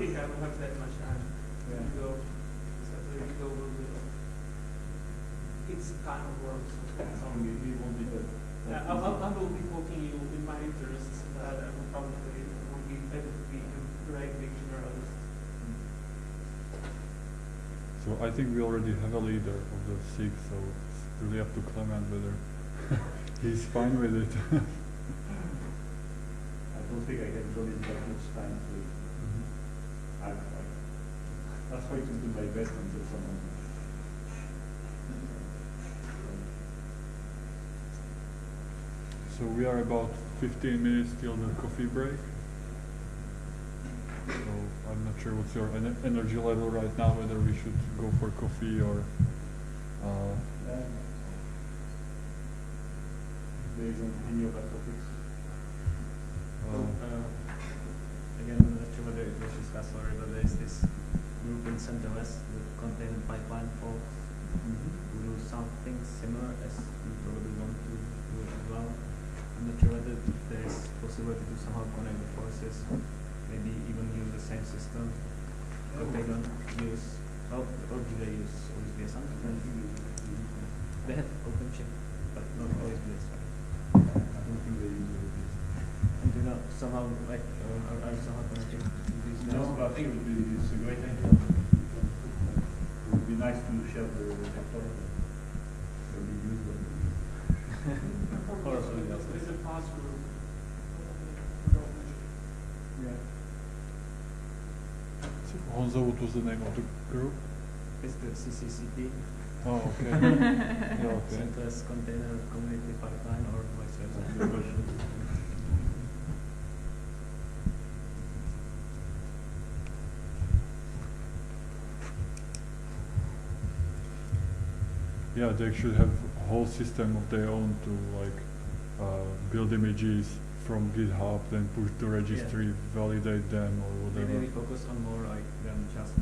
[SPEAKER 9] Think I will have that much time to go. Except the go will be it's kind of work. So
[SPEAKER 11] Some we we won't be that.
[SPEAKER 9] yeah, I, I, I will be poking you in my interests that I will probably won't be able to be a great big generalist.
[SPEAKER 1] So I think we already have a leader of the SIG, so it's really up to Clement whether he's fine with it.
[SPEAKER 11] I don't think I can donate that much time to it. I, I, I'll try to do my best until someone.
[SPEAKER 1] So we are about 15 minutes till the coffee break. So I'm not sure what's your ener- energy level right now, whether we should go for coffee or. Uh,
[SPEAKER 11] Based on any other topics.
[SPEAKER 14] Well,
[SPEAKER 1] uh,
[SPEAKER 14] uh, again, I'm not sure whether it was discussed already, but there's this group in CentOS, the container pipeline folks, who do something similar as we probably want to do as well. I'm not sure whether there is possibility to somehow connect maybe even use the same system, but they don't use, well, or do they use OSBS something? They have OpenShift, but not OSBS.
[SPEAKER 11] I don't think they use it.
[SPEAKER 14] And do not somehow like uh, are, are somehow connected to these guys?
[SPEAKER 11] No, but I think it would be, it's a great idea. It would be nice to share the technology. It would be useful.
[SPEAKER 14] Or something else.
[SPEAKER 9] There's a pass group.
[SPEAKER 11] Yeah.
[SPEAKER 1] So what was the name of the group?
[SPEAKER 14] It's the CCCP.
[SPEAKER 1] Oh, okay. yeah, okay.
[SPEAKER 14] CentOS Container Community Pipeline or vice versa.
[SPEAKER 1] Yeah, they should have a whole system of their own to like uh, build images from GitHub, then push to registry, validate them or whatever.
[SPEAKER 14] Maybe focus on more like than just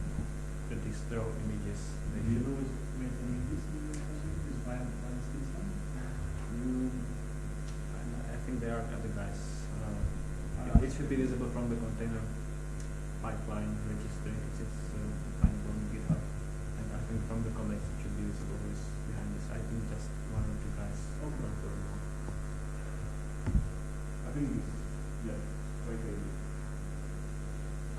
[SPEAKER 14] the distro images. They
[SPEAKER 11] Do you
[SPEAKER 14] should-
[SPEAKER 11] know who's made any of this is Brian, Brian Stinson?
[SPEAKER 14] Mm, I, I think they are other guys. Uh,
[SPEAKER 11] Uh,
[SPEAKER 14] it, it should be visible from the container pipeline registry. It's, it's uh, findable on GitHub. And I think from the commits it should be visible who's behind this. I think just one or two guys.
[SPEAKER 11] Okay.
[SPEAKER 14] work for it.
[SPEAKER 11] I think it's, yeah, quite a,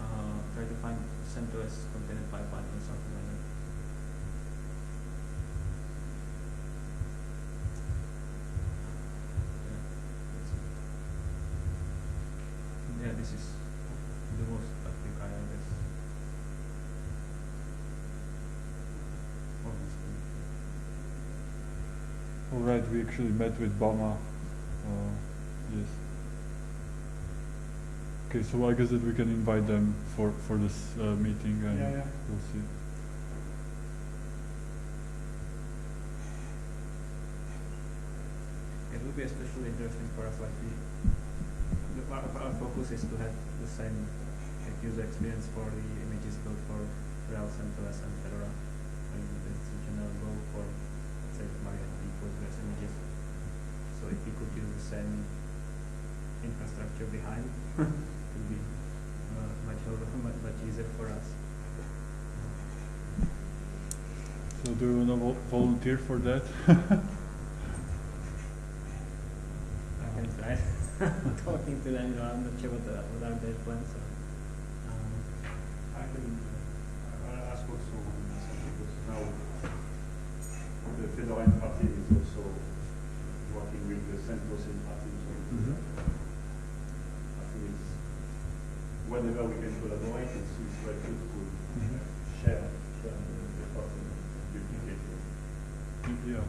[SPEAKER 14] Uh, try to find CentOS container pipeline or something like that. Yeah, that's it. Yeah, this is the most active guy, I guess. Obviously.
[SPEAKER 1] All right, we actually met with Bama. Uh, yes. Okay, so I guess that we can invite them for for this uh, meeting, and
[SPEAKER 11] Yeah, yeah.
[SPEAKER 1] we'll see.
[SPEAKER 14] It will be especially interesting for us, like the, our, focus is to have the same user experience for the images built for Rails, CentOS, and Fedora. And it's a general goal for, let's say, MariaDB Postgres images. So if we could use the same infrastructure behind, it would be uh, much, much, much easier for us.
[SPEAKER 1] So do you want to vo- volunteer for that?
[SPEAKER 14] I can try talking to them, you know, I'm not sure what, the, what are their plans. So, um,
[SPEAKER 11] I can, uh, ask also because now the Fedora Interactive is also working with the CentOS Interactive, so
[SPEAKER 1] Mhm.
[SPEAKER 11] I think it's, whenever we can collaborate, it's, it's good to
[SPEAKER 1] Mhm.
[SPEAKER 11] share, share the effort and duplicate.
[SPEAKER 1] Yeah,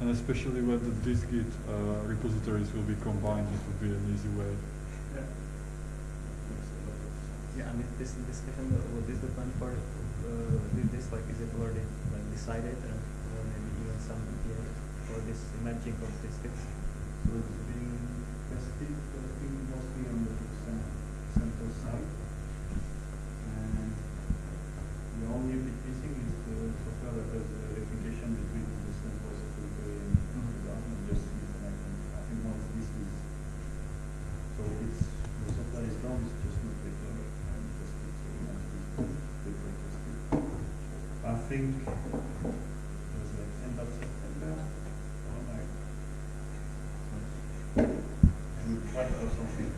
[SPEAKER 1] and especially when the dist-git uh, repositories will be combined, it would be an easy way.
[SPEAKER 11] Yeah. Makes a lot of sense.
[SPEAKER 14] Yeah, I mean, this discussion, uh, what is the plan for, uh, this, like, is it already, like, decided, and, or maybe even some idea for this merging of these things?
[SPEAKER 11] So it's been tested, I think mostly on the cen- central side. And the only bit missing is the software that does the replication between the distant voice of Flickr and Amazon and just reconnect them. I think once this is, so it's, the software is done, it's just not deployed and tested, so we want to deploy tested. I think it was like end of September, or like, and something.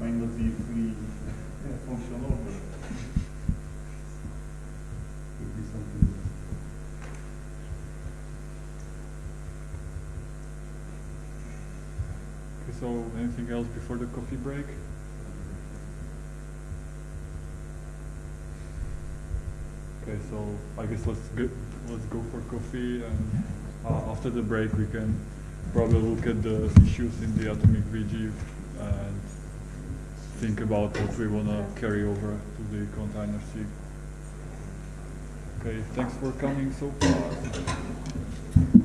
[SPEAKER 11] Might not be fully uh, functional, but.
[SPEAKER 1] Okay, so anything else before the coffee break? Okay, so I guess let's go, let's go for coffee and uh, after the break we can probably look at the issues in the atomic WG and think about what we want to carry over to the container SIG. Okay, thanks for coming so far.